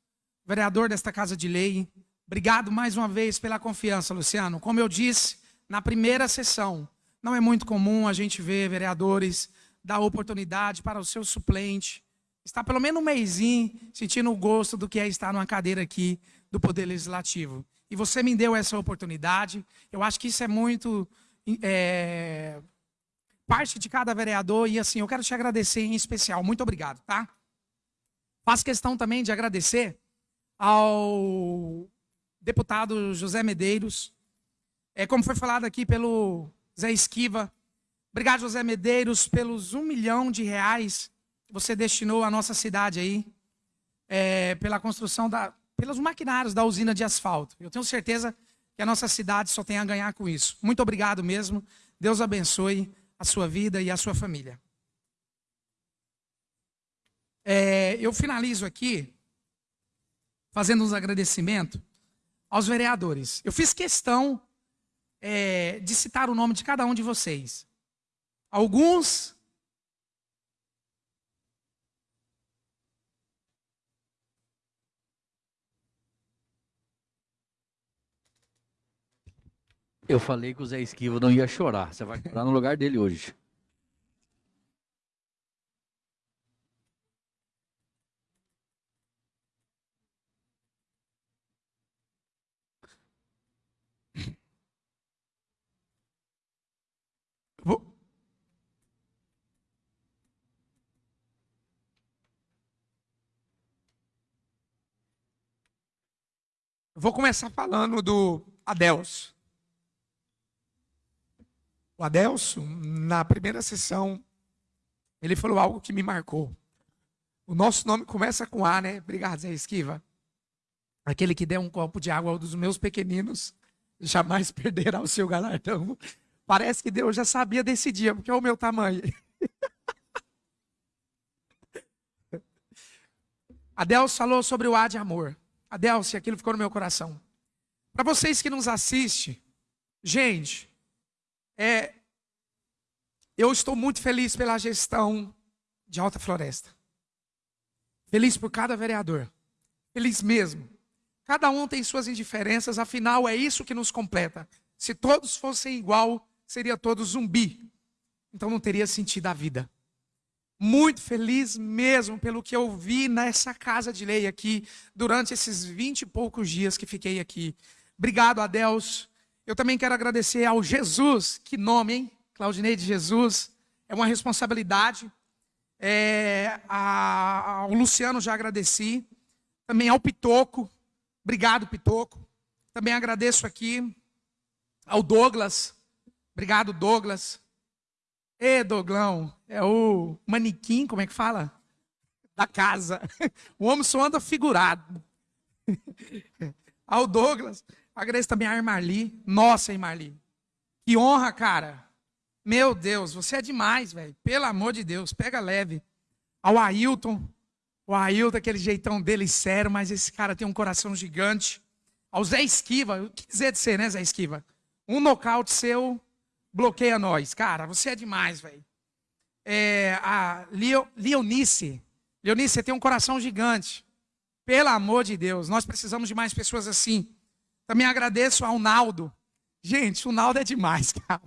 vereador desta Casa de Lei. Obrigado mais uma vez pela confiança, Luciano. Como eu disse na primeira sessão, não é muito comum a gente ver vereadores dar oportunidade para o seu suplente estar pelo menos um mêsinho sentindo o gosto do que é estar numa cadeira aqui do Poder Legislativo. E você me deu essa oportunidade. Eu acho que isso é muito é, parte de cada vereador. E assim, eu quero te agradecer em especial. Muito obrigado, tá? Faço questão também de agradecer ao deputado José Medeiros, é, como foi falado aqui pelo Zé Esquiva. Obrigado, José Medeiros, pelos um milhão de reais que você destinou à nossa cidade aí, é, pela construção da, pelos maquinários da usina de asfalto. Eu tenho certeza que a nossa cidade só tem a ganhar com isso. Muito obrigado mesmo. Deus abençoe a sua vida e a sua família. É, eu finalizo aqui fazendo uns agradecimentos aos vereadores. Eu fiz questão é, de citar o nome de cada um de vocês. Alguns Eu falei que o Zé Esquiva não ia chorar. Você vai chorar no lugar dele hoje. Vou... Vou começar falando do Adelso. O Adelso, na primeira sessão, ele falou algo que me marcou. O nosso nome começa com A, né? Obrigado, Zé Esquiva. Aquele que der um copo de água aos meus pequeninos jamais perderá o seu galardão. Parece que Deus já sabia desse dia, porque é o meu tamanho. Adelso falou sobre o A de amor. Adelso, aquilo ficou no meu coração. Para vocês que nos assistem, gente, é, eu estou muito feliz pela gestão de Alta Floresta. Feliz por cada vereador. Feliz mesmo. Cada um tem suas indiferenças, afinal é isso que nos completa. Se todos fossem igual, seria todo zumbi. Então não teria sentido a vida. Muito feliz mesmo pelo que eu vi nessa casa de lei aqui durante esses vinte e poucos dias que fiquei aqui. Obrigado a Deus. Eu também quero agradecer ao Jesus, que nome, hein? Claudinei de Jesus. É uma responsabilidade. É, a, ao Luciano já agradeci. Também ao Pitoco. Obrigado, Pitoco. Também agradeço aqui ao Douglas. Obrigado, Douglas. Ê, Douglão, é o manequim, como é que fala? Da casa. O homem só anda figurado. Ao Douglas. Agradeço também a Marli. Nossa, hein, Marli. Que honra, cara. Meu Deus, você é demais, velho. Pelo amor de Deus, pega leve. Ao Ailton. O Ailton, aquele jeitão dele sério, mas esse cara tem um coração gigante. Ao Zé Esquiva. O que dizer de você, né, Zé Esquiva? Um nocaute seu bloqueia nós. Cara, você é demais, velho. É, a Leo, Leonice. Leonice, você tem um coração gigante. Pelo amor de Deus, nós precisamos de mais pessoas assim. Também agradeço ao Naldo. Gente, o Naldo é demais, cara.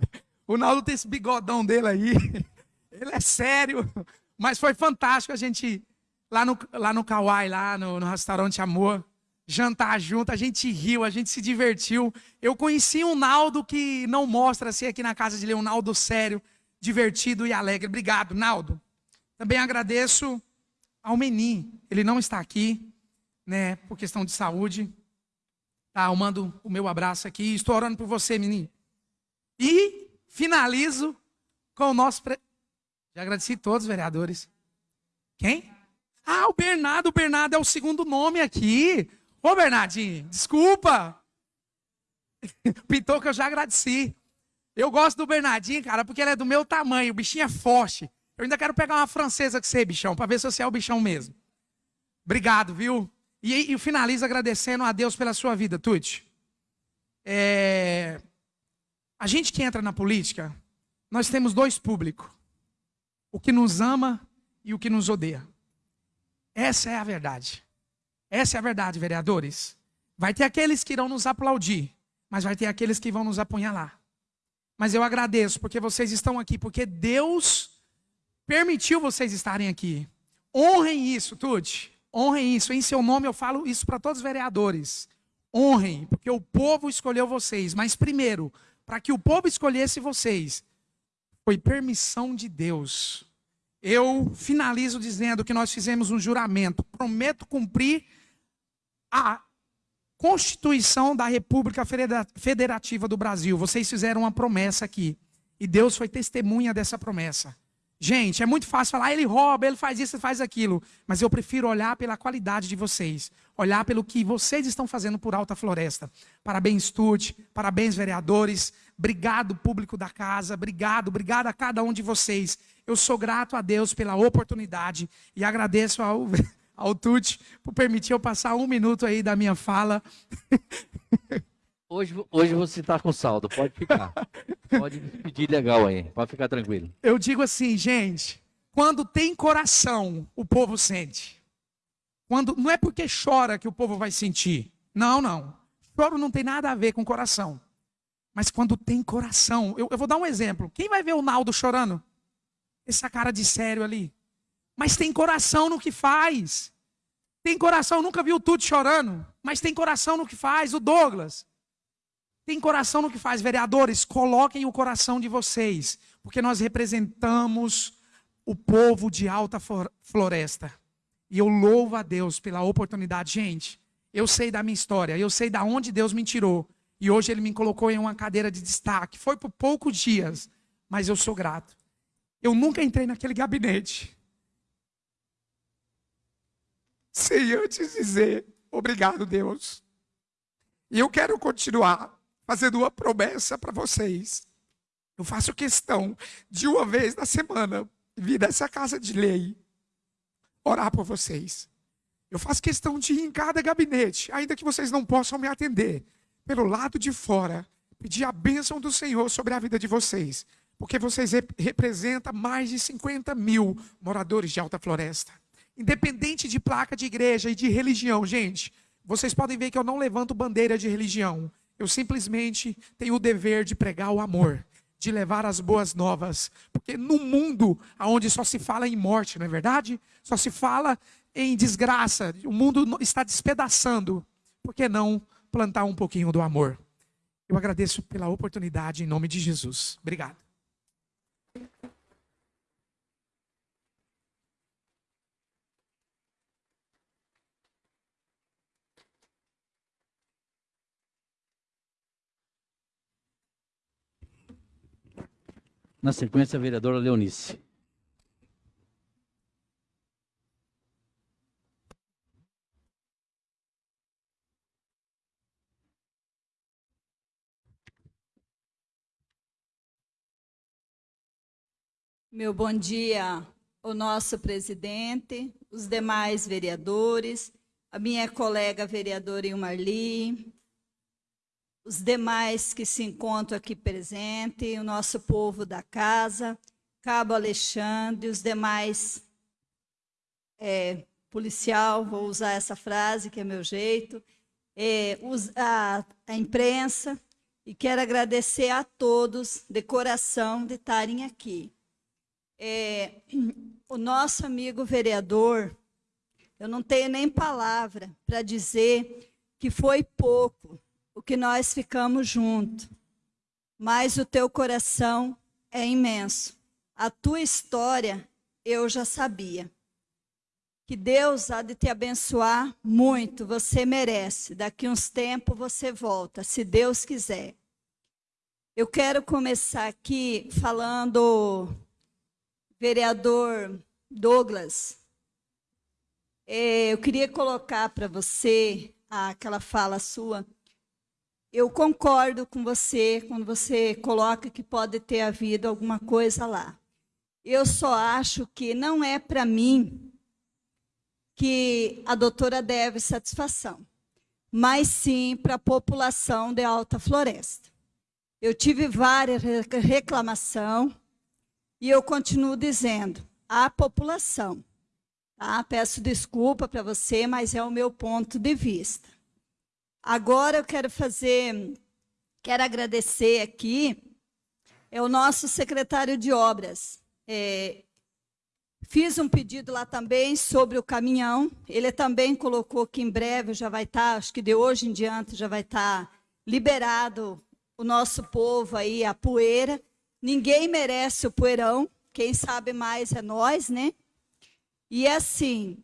O Naldo tem esse bigodão dele aí. Ele é sério. Mas foi fantástico a gente lá no, lá no Kauai, lá no, no restaurante Amor jantar junto, a gente riu, a gente se divertiu. Eu conheci um Naldo que não mostra-se aqui na casa de Leonardo sério, divertido e alegre. Obrigado, Naldo. Também agradeço ao Menin. Ele não está aqui, né, por questão de saúde. Tá, eu mando o meu abraço aqui. Estou orando por você, Menin. E finalizo com o nosso. Pre... Já agradeci todos os vereadores. Quem? Ah, o Bernardo. O Bernardo é o segundo nome aqui. Ô, Bernardinho, desculpa. Pintou que eu já agradeci. Eu gosto do Bernardinho, cara, porque ele é do meu tamanho. O bichinho é forte. Eu ainda quero pegar uma francesa com você, bichão, para ver se você é o bichão mesmo. Obrigado, viu? E, e finalizo agradecendo a Deus pela sua vida, Tuti. É... A gente que entra na política, nós temos dois públicos: o que nos ama e o que nos odeia. Essa é a verdade. Essa é a verdade, vereadores. Vai ter aqueles que irão nos aplaudir, mas vai ter aqueles que vão nos apunhalar. Mas eu agradeço porque vocês estão aqui, porque Deus permitiu vocês estarem aqui. Honrem isso, Tuti. Honrem isso. Em seu nome eu falo isso para todos os vereadores. Honrem, porque o povo escolheu vocês. Mas primeiro, para que o povo escolhesse vocês, foi permissão de Deus. Eu finalizo dizendo que nós fizemos um juramento. Prometo cumprir a Constituição da República Federativa do Brasil. Vocês fizeram uma promessa aqui. E Deus foi testemunha dessa promessa. Gente, é muito fácil falar, ele rouba, ele faz isso, ele faz aquilo. Mas eu prefiro olhar pela qualidade de vocês. Olhar pelo que vocês estão fazendo por Alta Floresta. Parabéns, Tuti. Parabéns, vereadores. Obrigado, público da casa. Obrigado, obrigado a cada um de vocês. Eu sou grato a Deus pela oportunidade e agradeço ao ao Tuti por permitir eu passar um minuto aí da minha fala. Hoje, hoje você está com saldo, pode ficar. Pode pedir legal aí, pode ficar tranquilo. Eu digo assim, gente, quando tem coração, o povo sente. Quando não é porque chora que o povo vai sentir. Não, não. Choro não tem nada a ver com coração. Mas quando tem coração, eu, eu vou dar um exemplo. Quem vai ver o Naldo chorando? Essa cara de sério ali. Mas tem coração no que faz. Tem coração, nunca viu tudo chorando, mas tem coração no que faz. O Douglas. Tem coração no que faz. Vereadores, coloquem o coração de vocês, porque nós representamos o povo de Alta Floresta. E eu louvo a Deus pela oportunidade. Gente, eu sei da minha história, eu sei da onde Deus me tirou. E hoje Ele me colocou em uma cadeira de destaque. Foi por poucos dias, mas eu sou grato. Eu nunca entrei naquele gabinete sem antes dizer obrigado, Deus. E eu quero continuar fazendo uma promessa para vocês. Eu faço questão de uma vez na semana vir nessa casa de lei orar por vocês. Eu faço questão de ir em cada gabinete, ainda que vocês não possam me atender, pelo lado de fora, pedir a bênção do Senhor sobre a vida de vocês, porque vocês rep representam mais de 50 mil moradores de Alta Floresta. Independente de placa de igreja e de religião, gente, vocês podem ver que eu não levanto bandeira de religião. Eu simplesmente tenho o dever de pregar o amor, de levar as boas novas. Porque no mundo onde só se fala em morte, não é verdade? Só se fala em desgraça, o mundo está despedaçando. Por que não plantar um pouquinho do amor? Eu agradeço pela oportunidade em nome de Jesus. Obrigado. Na sequência, a vereadora Leonice. Meu bom dia ao nosso presidente, os demais vereadores, a minha colega vereadora Ilmarli, os demais que se encontram aqui presentes, o nosso povo da casa, Cabo Alexandre, os demais é, policial, vou usar essa frase, que é meu jeito, é, a, a imprensa, e quero agradecer a todos de coração de estarem aqui. É, o nosso amigo vereador, eu não tenho nem palavra para dizer que foi pouco, o que nós ficamos juntos. Mas o teu coração é imenso. A tua história eu já sabia. Que Deus há de te abençoar muito, você merece. Daqui uns tempos você volta, se Deus quiser. Eu quero começar aqui falando, vereador Douglas, é, eu queria colocar para você aquela fala sua eu concordo com você quando você coloca que pode ter havido alguma coisa lá. Eu só acho que não é para mim que a doutora deve satisfação, mas sim para a população de Alta Floresta. Eu tive várias reclamações e eu continuo dizendo, a população. Tá? Peço desculpa para você, mas é o meu ponto de vista. Agora eu quero fazer, quero agradecer aqui, é o nosso secretário de obras. É, fiz um pedido lá também sobre o caminhão. Ele também colocou que em breve já vai estar, tá, acho que de hoje em diante já vai estar tá liberado o nosso povo aí, a poeira. Ninguém merece o poeirão, quem sabe mais é nós, né? E assim,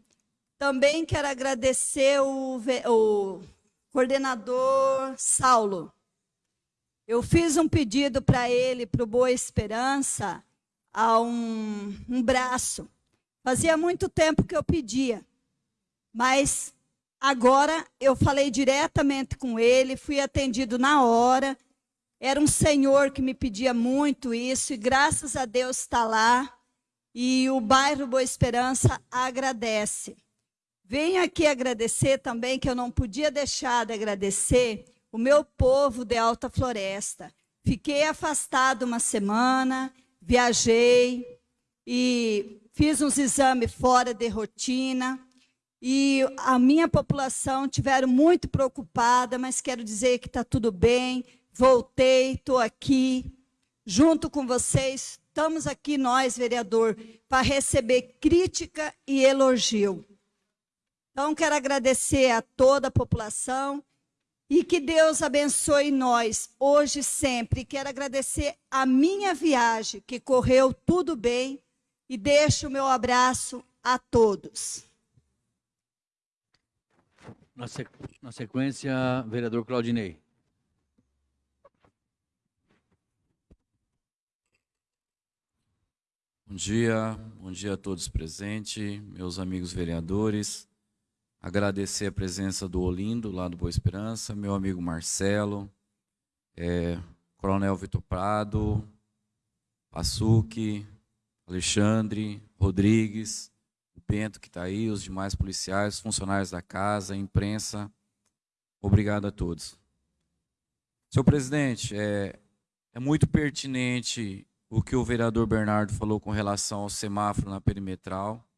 também quero agradecer o, o coordenador Saulo. Eu fiz um pedido para ele, para o Boa Esperança, a um, um braço. Fazia muito tempo que eu pedia, mas agora eu falei diretamente com ele, fui atendido na hora. Era um senhor que me pedia muito isso, e graças a Deus está lá. E o bairro Boa Esperança agradece. Venho aqui agradecer também, que eu não podia deixar de agradecer, o meu povo de Alta Floresta. Fiquei afastado uma semana, viajei e fiz uns exames fora de rotina. E a minha população tiveram muito preocupada, mas quero dizer que está tudo bem. voltei, estou aqui, junto com vocês, estamos aqui nós, vereador, para receber crítica e elogio. Então, quero agradecer a toda a população e que Deus abençoe nós, hoje e sempre. Quero agradecer a minha viagem, que correu tudo bem, e deixo o meu abraço a todos. Na, sequ... Na sequência, vereador Claudinei. Bom dia, bom dia a todos presentes, meus amigos vereadores. Agradecer a presença do Olindo, lá do Boa Esperança, meu amigo Marcelo, é, Coronel Vitor Prado, Passuque, Alexandre, Rodrigues, o Bento que está aí, os demais policiais, funcionários da casa, imprensa. Obrigado a todos. Senhor presidente, é, é muito pertinente o que o vereador Bernardo falou com relação ao semáforo na perimetral.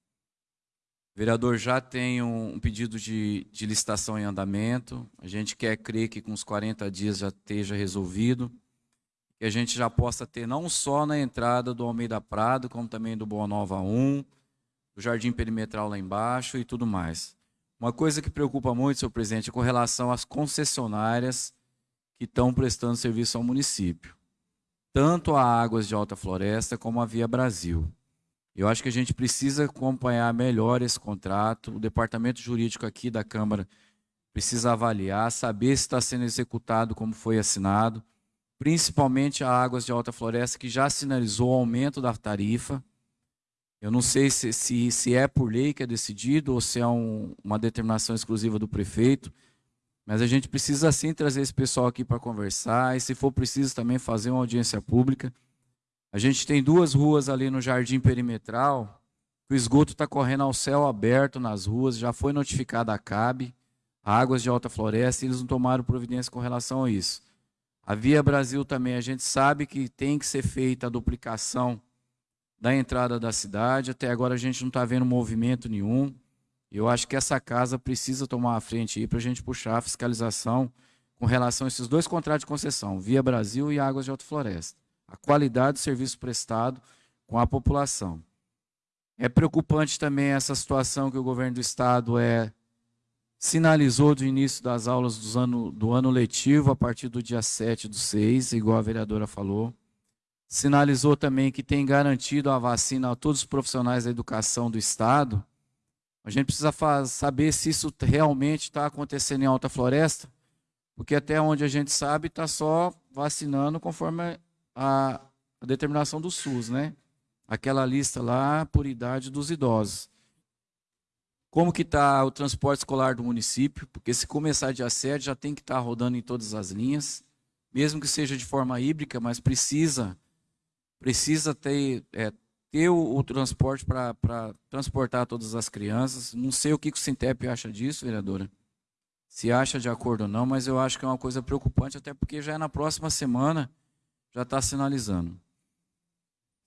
O vereador já tem um, pedido de, de, licitação em andamento. A gente quer crer que com os 40 dias já esteja resolvido. Que a gente já possa ter não só na entrada do Almeida Prado, como também do Boa Nova 1, do Jardim Perimetral lá embaixo e tudo mais. Uma coisa que preocupa muito, senhor presidente, é com relação às concessionárias que estão prestando serviço ao município tanto a Águas de Alta Floresta como a Via Brasil. Eu acho que a gente precisa acompanhar melhor esse contrato. O departamento jurídico aqui da Câmara precisa avaliar, saber se está sendo executado como foi assinado, principalmente a Águas de Alta Floresta, que já sinalizou o aumento da tarifa. Eu não sei se, se, se é por lei que é decidido ou se é um, uma determinação exclusiva do prefeito. Mas a gente precisa sim trazer esse pessoal aqui para conversar e, se for preciso, também fazer uma audiência pública. A gente tem duas ruas ali no Jardim Perimetral, o esgoto está correndo ao céu aberto nas ruas, já foi notificada a CAB, Águas de Alta Floresta, e eles não tomaram providência com relação a isso. A Via Brasil também, a gente sabe que tem que ser feita a duplicação da entrada da cidade, até agora a gente não está vendo movimento nenhum. Eu acho que essa casa precisa tomar a frente aí para a gente puxar a fiscalização com relação a esses dois contratos de concessão, Via Brasil e Águas de Alto Floresta. A qualidade do serviço prestado com a população. É preocupante também essa situação que o governo do estado é sinalizou do início das aulas do ano, do ano letivo, a partir do dia 7 do 6, igual a vereadora falou. Sinalizou também que tem garantido a vacina a todos os profissionais da educação do estado, a gente precisa saber se isso realmente está acontecendo em Alta Floresta, porque até onde a gente sabe está só vacinando conforme a, determinação do SUS, né? Aquela lista lá por idade dos idosos. Como que está o transporte escolar do município? Porque se começar dia 7 já tem que estar tá rodando em todas as linhas, mesmo que seja de forma híbrida, mas precisa precisa ter é, ter o, o transporte para transportar todas as crianças. Não sei o que o Sintep acha disso, vereadora. Se acha de acordo ou não, mas eu acho que é uma coisa preocupante, até porque já é na próxima semana, já está sinalizando.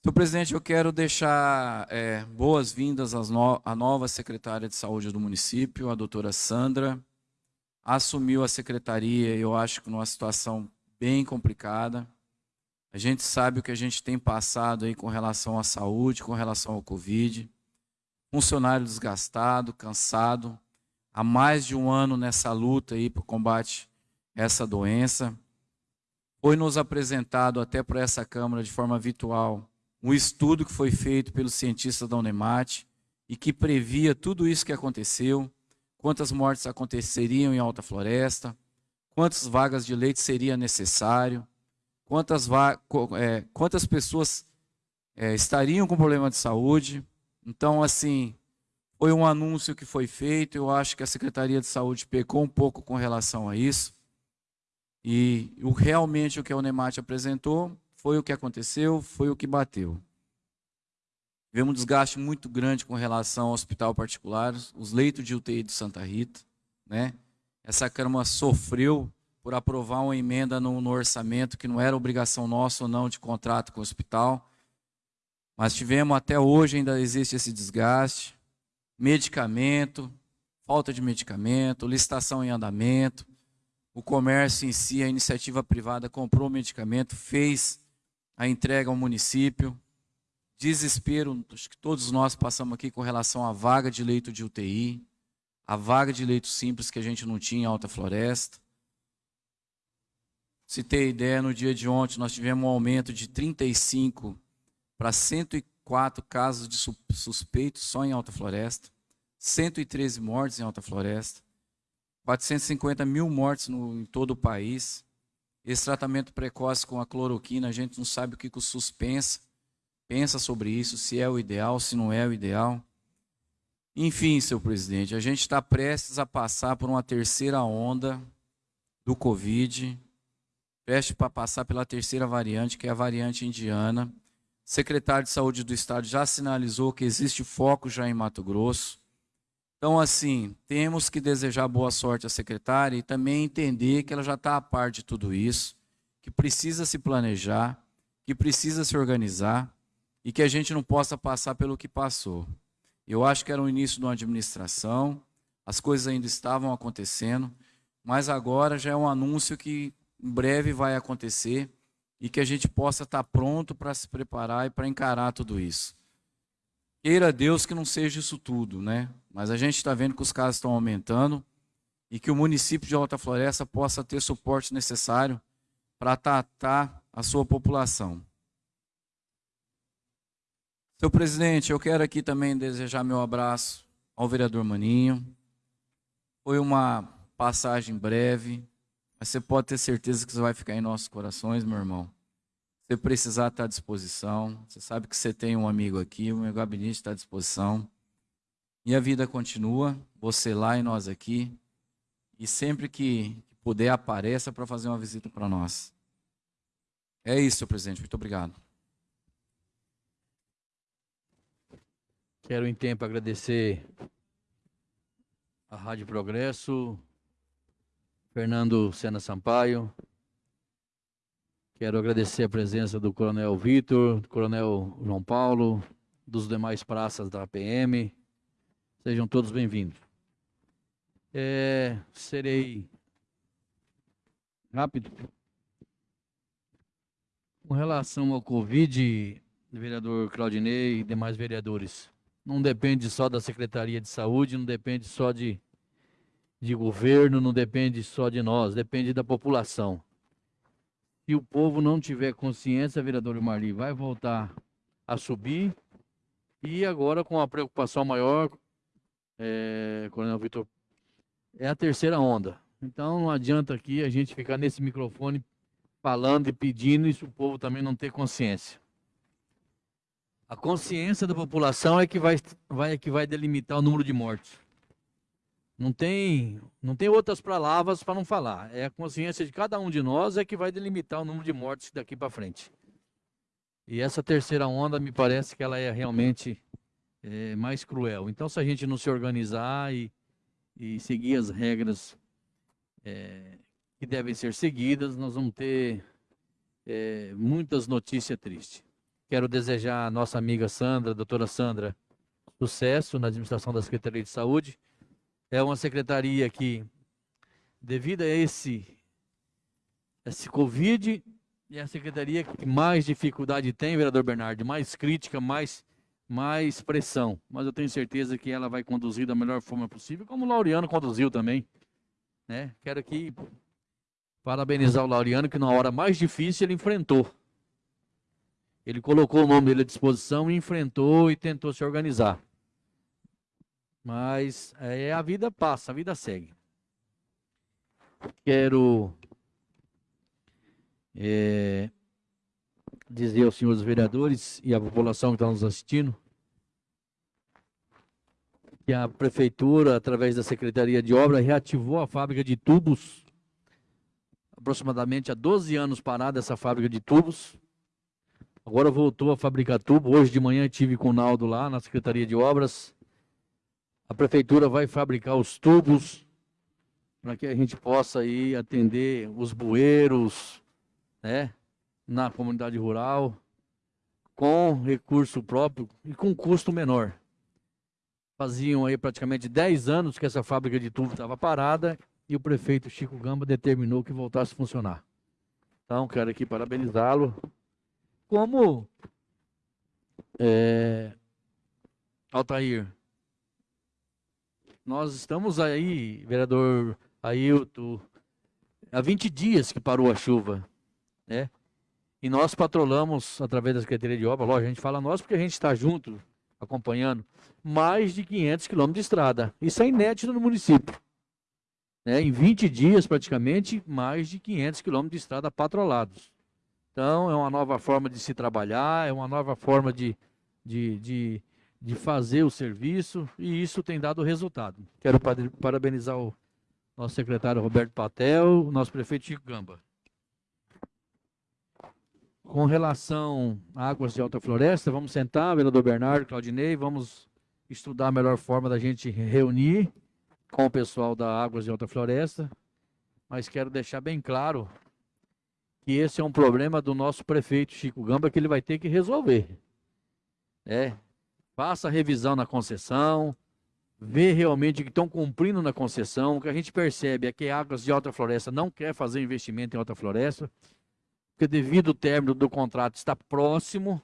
Senhor presidente, eu quero deixar é, boas-vindas no, à nova secretária de saúde do município, a doutora Sandra. Assumiu a secretaria, eu acho que numa situação bem complicada. A gente sabe o que a gente tem passado aí com relação à saúde, com relação ao Covid. Funcionário desgastado, cansado, há mais de um ano nessa luta aí para o combate a essa doença. Foi nos apresentado até para essa Câmara de forma virtual um estudo que foi feito pelos cientistas da Unemat e que previa tudo isso que aconteceu, quantas mortes aconteceriam em Alta Floresta, quantas vagas de leite seria necessário, quantas, é, quantas pessoas é, estariam com problema de saúde. Então, assim, foi um anúncio que foi feito. Eu acho que a Secretaria de Saúde pecou um pouco com relação a isso. E o, realmente o que a Unemat apresentou foi o que aconteceu, foi o que bateu. Tivemos um desgaste muito grande com relação ao hospital particular, os leitos de UTI de Santa Rita. Né? Essa Câmara sofreu por aprovar uma emenda no, no, orçamento que não era obrigação nossa ou não de contrato com o hospital. Mas tivemos até hoje, ainda existe esse desgaste. Medicamento, falta de medicamento, licitação em andamento. O comércio em si, a iniciativa privada comprou o medicamento, fez a entrega ao município. Desespero, acho que todos nós passamos aqui com relação à vaga de leito de UTI, a vaga de leito simples que a gente não tinha em Alta Floresta. Se ter ideia, no dia de ontem nós tivemos um aumento de 35 para 104 casos de suspeitos só em Alta Floresta, 113 mortes em Alta Floresta, 450 mil mortes no, em todo o país. Esse tratamento precoce com a cloroquina, a gente não sabe o que o SUS pensa, pensa sobre isso, se é o ideal, se não é o ideal. Enfim, seu presidente, a gente está prestes a passar por uma terceira onda do Covid, prestes para passar pela terceira variante, que é a variante indiana. O secretário de Saúde do Estado já sinalizou que existe foco já em Mato Grosso. Então, assim, temos que desejar boa sorte à secretária e também entender que ela já está a par de tudo isso, que precisa se planejar, que precisa se organizar e que a gente não possa passar pelo que passou. Eu acho que era o início de uma administração, as coisas ainda estavam acontecendo, mas agora já é um anúncio que em breve vai acontecer e que a gente possa estar pronto para se preparar e para encarar tudo isso. Queira Deus que não seja isso tudo, né? Mas a gente está vendo que os casos estão aumentando e que o município de Alta Floresta possa ter suporte necessário para tratar a sua população. Seu presidente, eu quero aqui também desejar meu abraço ao vereador Maninho. Foi uma passagem breve, mas você pode ter certeza que você vai ficar em nossos corações, meu irmão. Você precisar, está à disposição. Você sabe que você tem um amigo aqui, o meu gabinete está à disposição. E a vida continua, você lá e nós aqui. E sempre que puder, apareça para fazer uma visita para nós. É isso, presidente. Muito obrigado. Quero, em tempo, agradecer a Rádio Progresso, Fernando Sena Sampaio. Quero agradecer a presença do Coronel Vitor, do Coronel João Paulo, dos demais praças da PM, Sejam todos bem-vindos. É, serei rápido. Com relação ao Covid, vereador Claudinei e demais vereadores, não depende só da Secretaria de Saúde, não depende só de, de governo, não depende só de nós, depende da população. Se o povo não tiver consciência, vereador Marli, vai voltar a subir e agora com a preocupação maior é, Coronel Vitor, é a terceira onda. Então não adianta aqui a gente ficar nesse microfone falando e pedindo, e se o povo também não ter consciência. A consciência da população é que vai, vai, é que vai delimitar o número de mortes. Não tem, não tem outras palavras para não falar. É a consciência de cada um de nós é que vai delimitar o número de mortes daqui para frente. E essa terceira onda me parece que ela é realmente é, mais cruel. Então, se a gente não se organizar e, e seguir as regras é, que devem ser seguidas, nós vamos ter é, muitas notícias tristes. Quero desejar à nossa amiga Sandra, doutora Sandra, sucesso na administração da Secretaria de Saúde. É uma secretaria que, devido a esse, esse Covid, é a secretaria que mais dificuldade tem, vereador Bernardo, mais crítica, mais mais pressão. Mas eu tenho certeza que ela vai conduzir da melhor forma possível, como o Laureano conduziu também. Né? Quero aqui parabenizar o Laureano, que na hora mais difícil ele enfrentou. Ele colocou o nome dele à disposição, enfrentou e tentou se organizar. Mas é, a vida passa, a vida segue. Quero é, dizer aos senhores vereadores e à população que está nos assistindo que a prefeitura, através da Secretaria de Obra, reativou a fábrica de tubos, aproximadamente há 12 anos parada essa fábrica de tubos. Agora voltou a fabricar tubo. Hoje de manhã estive com o Naldo lá na Secretaria de Obras. A prefeitura vai fabricar os tubos para que a gente possa aí atender os bueiros, né? na comunidade rural, com recurso próprio e com custo menor. Faziam aí praticamente 10 anos que essa fábrica de tubo estava parada e o prefeito Chico Gamba determinou que voltasse a funcionar. Então, quero aqui parabenizá-lo. Como é, Altair, nós estamos aí, vereador Ailton, há 20 dias que parou a chuva, né? E nós patrolamos, através da Secretaria de Obra, lógico, a gente fala nós porque a gente está junto, acompanhando, mais de 500 quilômetros de estrada. Isso é inédito no município. Né? Em 20 dias, praticamente, mais de 500 quilômetros de estrada patrolados. Então, é uma nova forma de se trabalhar, é uma nova forma de, de, de, de fazer o serviço, e isso tem dado resultado. Quero parabenizar o nosso secretário Roberto Patel, o nosso prefeito Chico Gamba. Com relação a águas de alta floresta, vamos sentar, vereador Bernardo, Claudinei, vamos estudar a melhor forma da gente reunir com o pessoal da Águas de Alta Floresta, mas quero deixar bem claro que esse é um problema do nosso prefeito Chico Gamba que ele vai ter que resolver. É, faça revisão na concessão, vê realmente que estão cumprindo na concessão. O que a gente percebe é que Águas de Alta Floresta não quer fazer investimento em Alta Floresta porque devido ao término do contrato está próximo,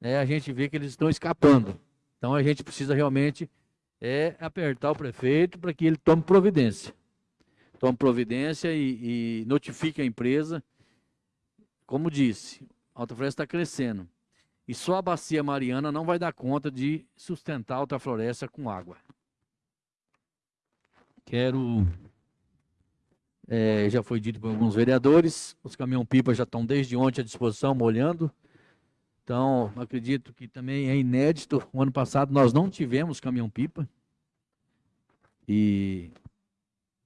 né, a gente vê que eles estão escapando. Então a gente precisa realmente é, apertar o prefeito para que ele tome providência. Tome providência e, e notifique a empresa. Como disse, a Alta Floresta está crescendo. E só a bacia Mariana não vai dar conta de sustentar a Alta Floresta com água. Quero é, já foi dito por alguns vereadores, os caminhão-pipa já estão desde ontem à disposição, molhando. Então, acredito que também é inédito. O ano passado nós não tivemos caminhão-pipa. E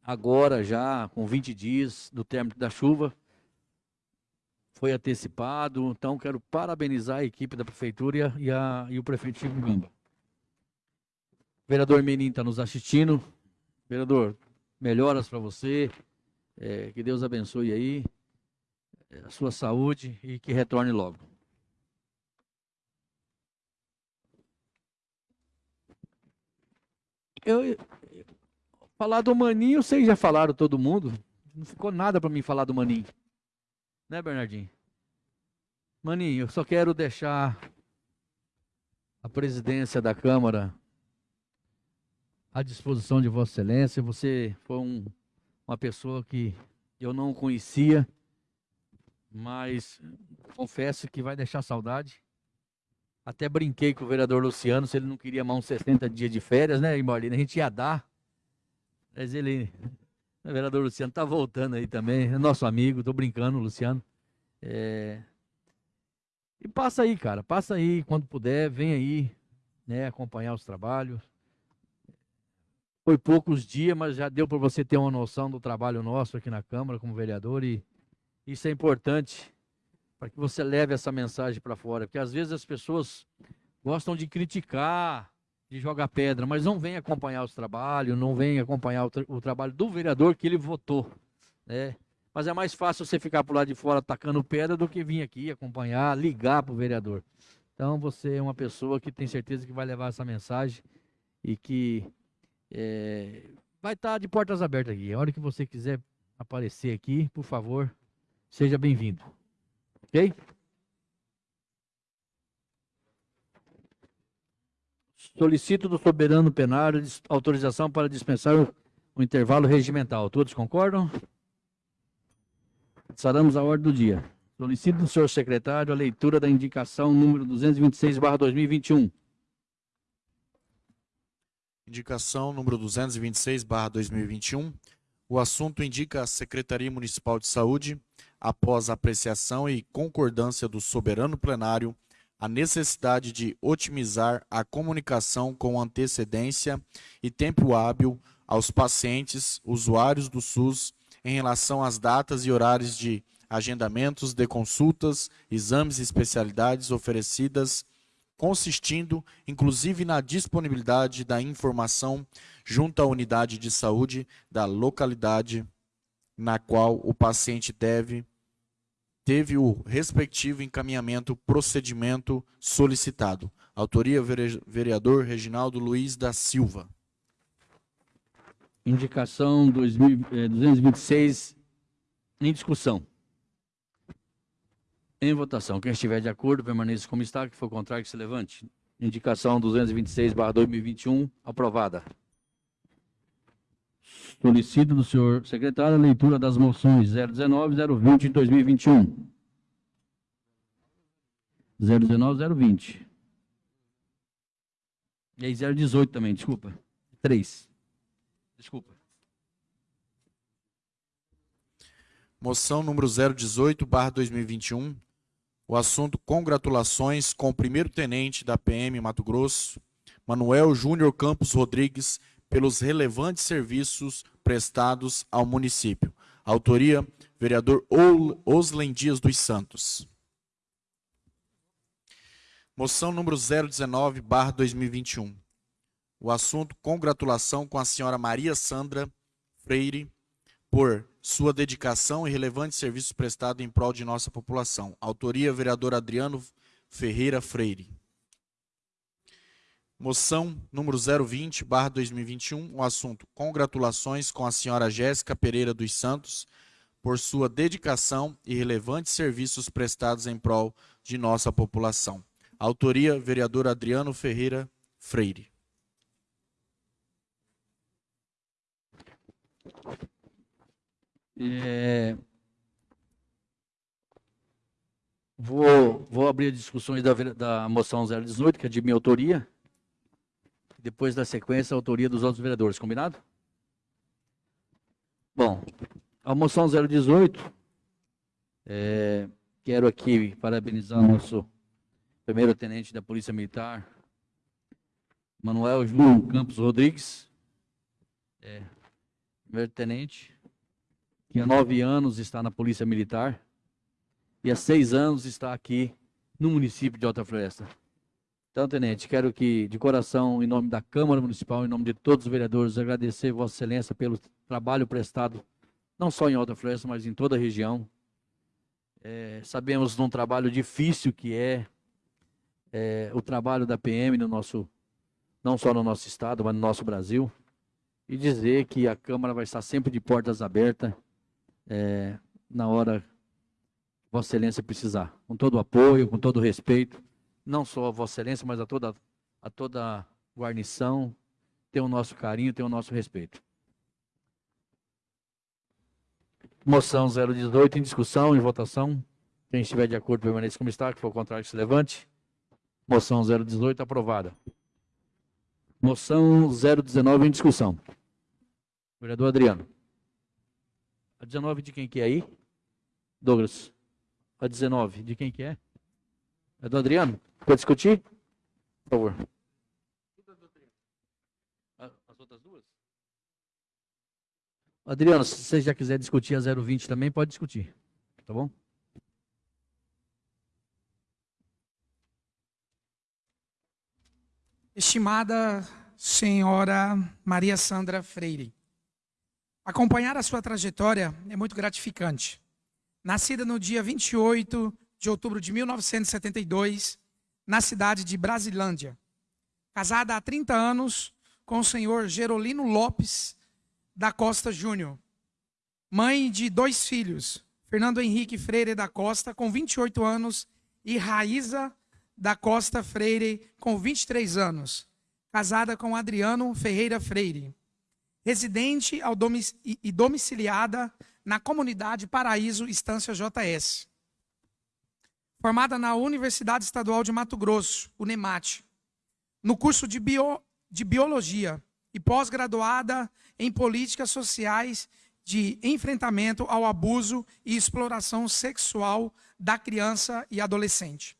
agora, já com 20 dias do término da chuva, foi antecipado. Então, quero parabenizar a equipe da prefeitura e, a, e, o prefeito Chico Gamba. Vereador Menin está nos assistindo. Vereador, melhoras para você. É, que Deus abençoe aí é, a sua saúde e que retorne logo. Eu, falar do Maninho, vocês já falaram todo mundo. Não ficou nada para mim falar do Maninho. Né, Bernardinho? Maninho, eu só quero deixar a presidência da Câmara à disposição de Vossa Excelência. Você foi um uma pessoa que eu não conhecia, mas confesso que vai deixar saudade. Até brinquei com o vereador Luciano, se ele não queria mais uns 60 dias de férias, né, Marlene? A gente ia dar. Mas ele, o vereador Luciano, está voltando aí também, é nosso amigo, estou brincando, Luciano. É... E passa aí, cara, passa aí, quando puder, vem aí, né, acompanhar os trabalhos. Foi poucos dias, mas já deu para você ter uma noção do trabalho nosso aqui na Câmara como vereador e isso é importante para que você leve essa mensagem para fora, porque às vezes as pessoas gostam de criticar, de jogar pedra, mas não vem acompanhar os trabalhos, não vem acompanhar o, tra o trabalho do vereador que ele votou, né? Mas é mais fácil você ficar por lá de fora atacando pedra do que vir aqui acompanhar, ligar para o vereador. Então você é uma pessoa que tem certeza que vai levar essa mensagem e que é, vai estar tá de portas abertas aqui. A hora que você quiser aparecer aqui, por favor, seja bem-vindo. Ok? Solicito do soberano penário autorização para dispensar o intervalo regimental. Todos concordam? Saramos a ordem do dia. Solicito do senhor secretário a leitura da indicação número 226, barra 2021 Indicação número 226, barra 2021. O assunto indica a Secretaria Municipal de Saúde, após apreciação e concordância do soberano plenário, a necessidade de otimizar a comunicação com antecedência e tempo hábil aos pacientes, usuários do SUS, em relação às datas e horários de agendamentos de consultas, exames e especialidades oferecidas consistindo inclusive na disponibilidade da informação junto à unidade de saúde da localidade na qual o paciente deve teve o respectivo encaminhamento procedimento solicitado. Autoria vereador Reginaldo Luiz da Silva. Indicação 2000, eh, 226 em discussão. Em votação. Quem estiver de acordo, permaneça como está. Que for contrário, que se levante. Indicação 226, barra 2021, aprovada. Solicito do senhor secretário a leitura das moções 019 e 020 de 2021. 019 020. E aí 018 também, desculpa. 3. Desculpa. Moção número 018, barra 2021. O assunto congratulações com o primeiro-tenente da PM Mato Grosso, Manuel Júnior Campos Rodrigues, pelos relevantes serviços prestados ao município. Autoria, vereador Oslen Dias dos Santos. Moção número 019, barra 2021. O assunto, congratulação com a senhora Maria Sandra Freire por sua dedicação e relevantes serviços prestados em prol de nossa população. Autoria, vereador Adriano Ferreira Freire. Moção número 020, barra 2021, o assunto, congratulações com a senhora Jéssica Pereira dos Santos por sua dedicação e relevantes serviços prestados em prol de nossa população. Autoria, vereador Adriano Ferreira Freire. É... Vou, vou abrir discussões da, da moção 018, que é de minha autoria. Depois da sequência, a autoria dos outros vereadores. Combinado? Bom, a moção 018, é, quero aqui parabenizar o nosso primeiro tenente da Polícia Militar, Manuel João Campos Rodrigues, é, primeiro tenente, que há nove anos está na Polícia Militar e há seis anos está aqui no município de Alta Floresta. Então, tenente, quero que, de coração, em nome da Câmara Municipal, em nome de todos os vereadores, agradecer Vossa Excelência pelo trabalho prestado, não só em Alta Floresta, mas em toda a região. É, sabemos de um trabalho difícil que é, é, o trabalho da PM no nosso, não só no nosso estado, mas no nosso Brasil. E dizer que a Câmara vai estar sempre de portas abertas é, na hora que Vossa Excelência precisar. Com todo o apoio, com todo o respeito não só a Vossa Excelência, mas a toda a toda guarnição, tem o nosso carinho, tem o nosso respeito. Moção 018 em discussão, em votação. Quem estiver de acordo permaneça como está, que for contrário, se levante. Moção 018 aprovada. Moção 019 em discussão. Vereador Adriano. A 19 de quem que é aí? Douglas. A 19 de quem que é? É do Adriano? Quer discutir? Por favor. As outras duas? Adriano, se você já quiser discutir a 020 também, pode discutir. Tá bom? Estimada senhora Maria Sandra Freire, acompanhar a sua trajetória é muito gratificante. Nascida no dia 28 de outubro de 1972, na cidade de Brasilândia. Casada há 30 anos com o senhor Gerolino Lopes da Costa Júnior. Mãe de dois filhos, Fernando Henrique Freire da Costa, com 28 anos, e Raíza da Costa Freire, com 23 anos. Casada com Adriano Ferreira Freire. Residente e domiciliada na comunidade Paraíso Estância JS formada na Universidade Estadual de Mato Grosso, UNEMAT, no curso de, bio, de Biologia e pós-graduada em Políticas Sociais de Enfrentamento ao Abuso e Exploração Sexual da Criança e Adolescente.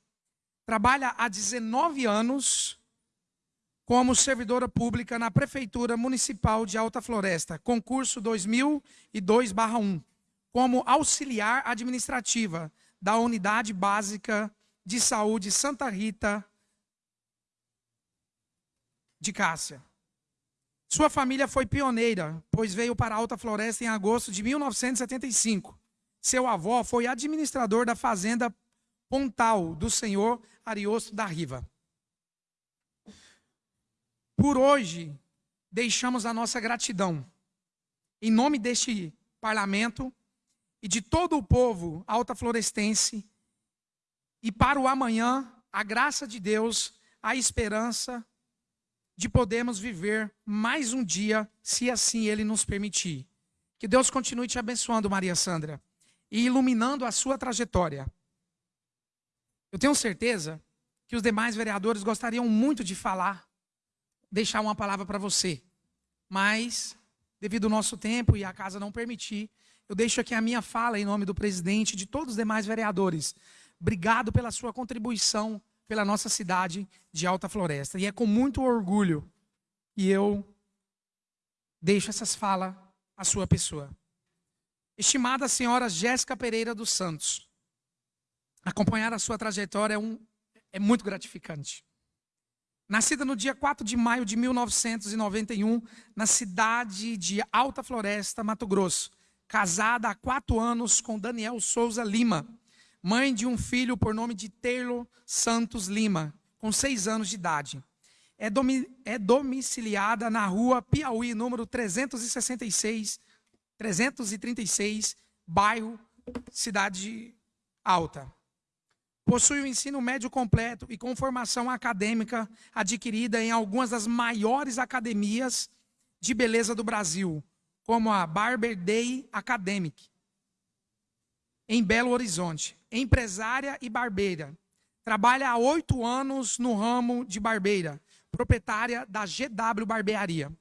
Trabalha há 19 anos como servidora pública na Prefeitura Municipal de Alta Floresta, concurso 2002-1, como auxiliar administrativa da Unidade Básica de Saúde Santa Rita de Cássia. Sua família foi pioneira, pois veio para Alta Floresta em agosto de 1975. Seu avô foi administrador da fazenda Pontal do senhor Ariosto da Riva. Por hoje, deixamos a nossa gratidão em nome deste parlamento e de todo o povo alta florestense, e para o amanhã, a graça de Deus, a esperança de podermos viver mais um dia, se assim Ele nos permitir. Que Deus continue te abençoando, Maria Sandra, e iluminando a sua trajetória. Eu tenho certeza que os demais vereadores gostariam muito de falar, deixar uma palavra para você, mas, devido ao nosso tempo e a casa não permitir, eu deixo aqui a minha fala em nome do presidente e de todos os demais vereadores. Obrigado pela sua contribuição pela nossa cidade de Alta Floresta. E é com muito orgulho que eu deixo essas falas à sua pessoa. Estimada senhora Jéssica Pereira dos Santos, acompanhar a sua trajetória é, um, é muito gratificante. Nascida no dia 4 de maio de 1991, na cidade de Alta Floresta, Mato Grosso, casada há quatro anos com Daniel Souza Lima, mãe de um filho por nome de Taylor Santos Lima, com seis anos de idade. É, domi é domiciliada na rua Piauí, número 366, 336, bairro Cidade Alta. Possui o um ensino médio completo e com formação acadêmica adquirida em algumas das maiores academias de beleza do Brasil, como a Barber Day Academic, em Belo Horizonte. Empresária e barbeira. Trabalha há oito anos no ramo de barbeira, proprietária da GW Barbearia.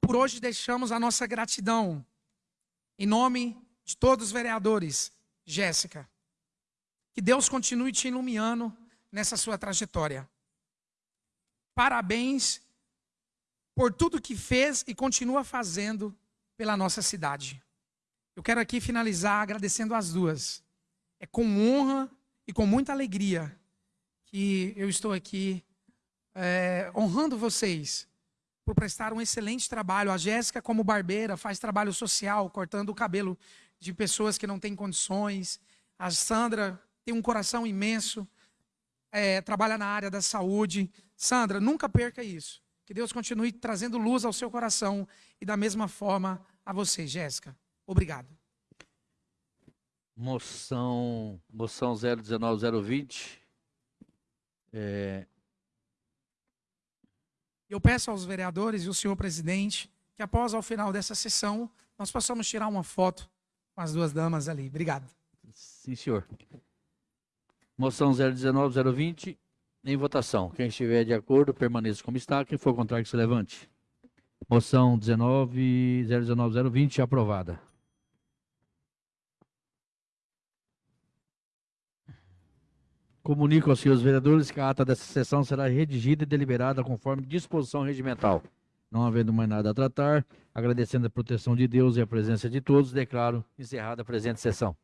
Por hoje deixamos a nossa gratidão. Em nome de todos os vereadores, Jéssica, que Deus continue te iluminando nessa sua trajetória. Parabéns por tudo que fez e continua fazendo pela nossa cidade. Eu quero aqui finalizar agradecendo as duas. É com honra e com muita alegria que eu estou aqui é, honrando vocês por prestar um excelente trabalho. A Jéssica, como barbeira, faz trabalho social, cortando o cabelo de pessoas que não têm condições. A Sandra tem um coração imenso, é, trabalha na área da saúde. Sandra, nunca perca isso. Que Deus continue trazendo luz ao seu coração e da mesma forma a você, Jéssica. Obrigado. Moção, moção 019020. É... Eu peço aos vereadores e ao senhor presidente que após ao final dessa sessão nós possamos tirar uma foto com as duas damas ali. Obrigado. Sim, senhor. Moção 019020 em votação. Quem estiver de acordo, permaneça como está. Quem for contrário, que se levante. Moção 19, 019020 aprovada. Comunico aos senhores vereadores que a ata dessa sessão será redigida e deliberada conforme disposição regimental. Não havendo mais nada a tratar, agradecendo a proteção de Deus e a presença de todos, declaro encerrada a presente sessão.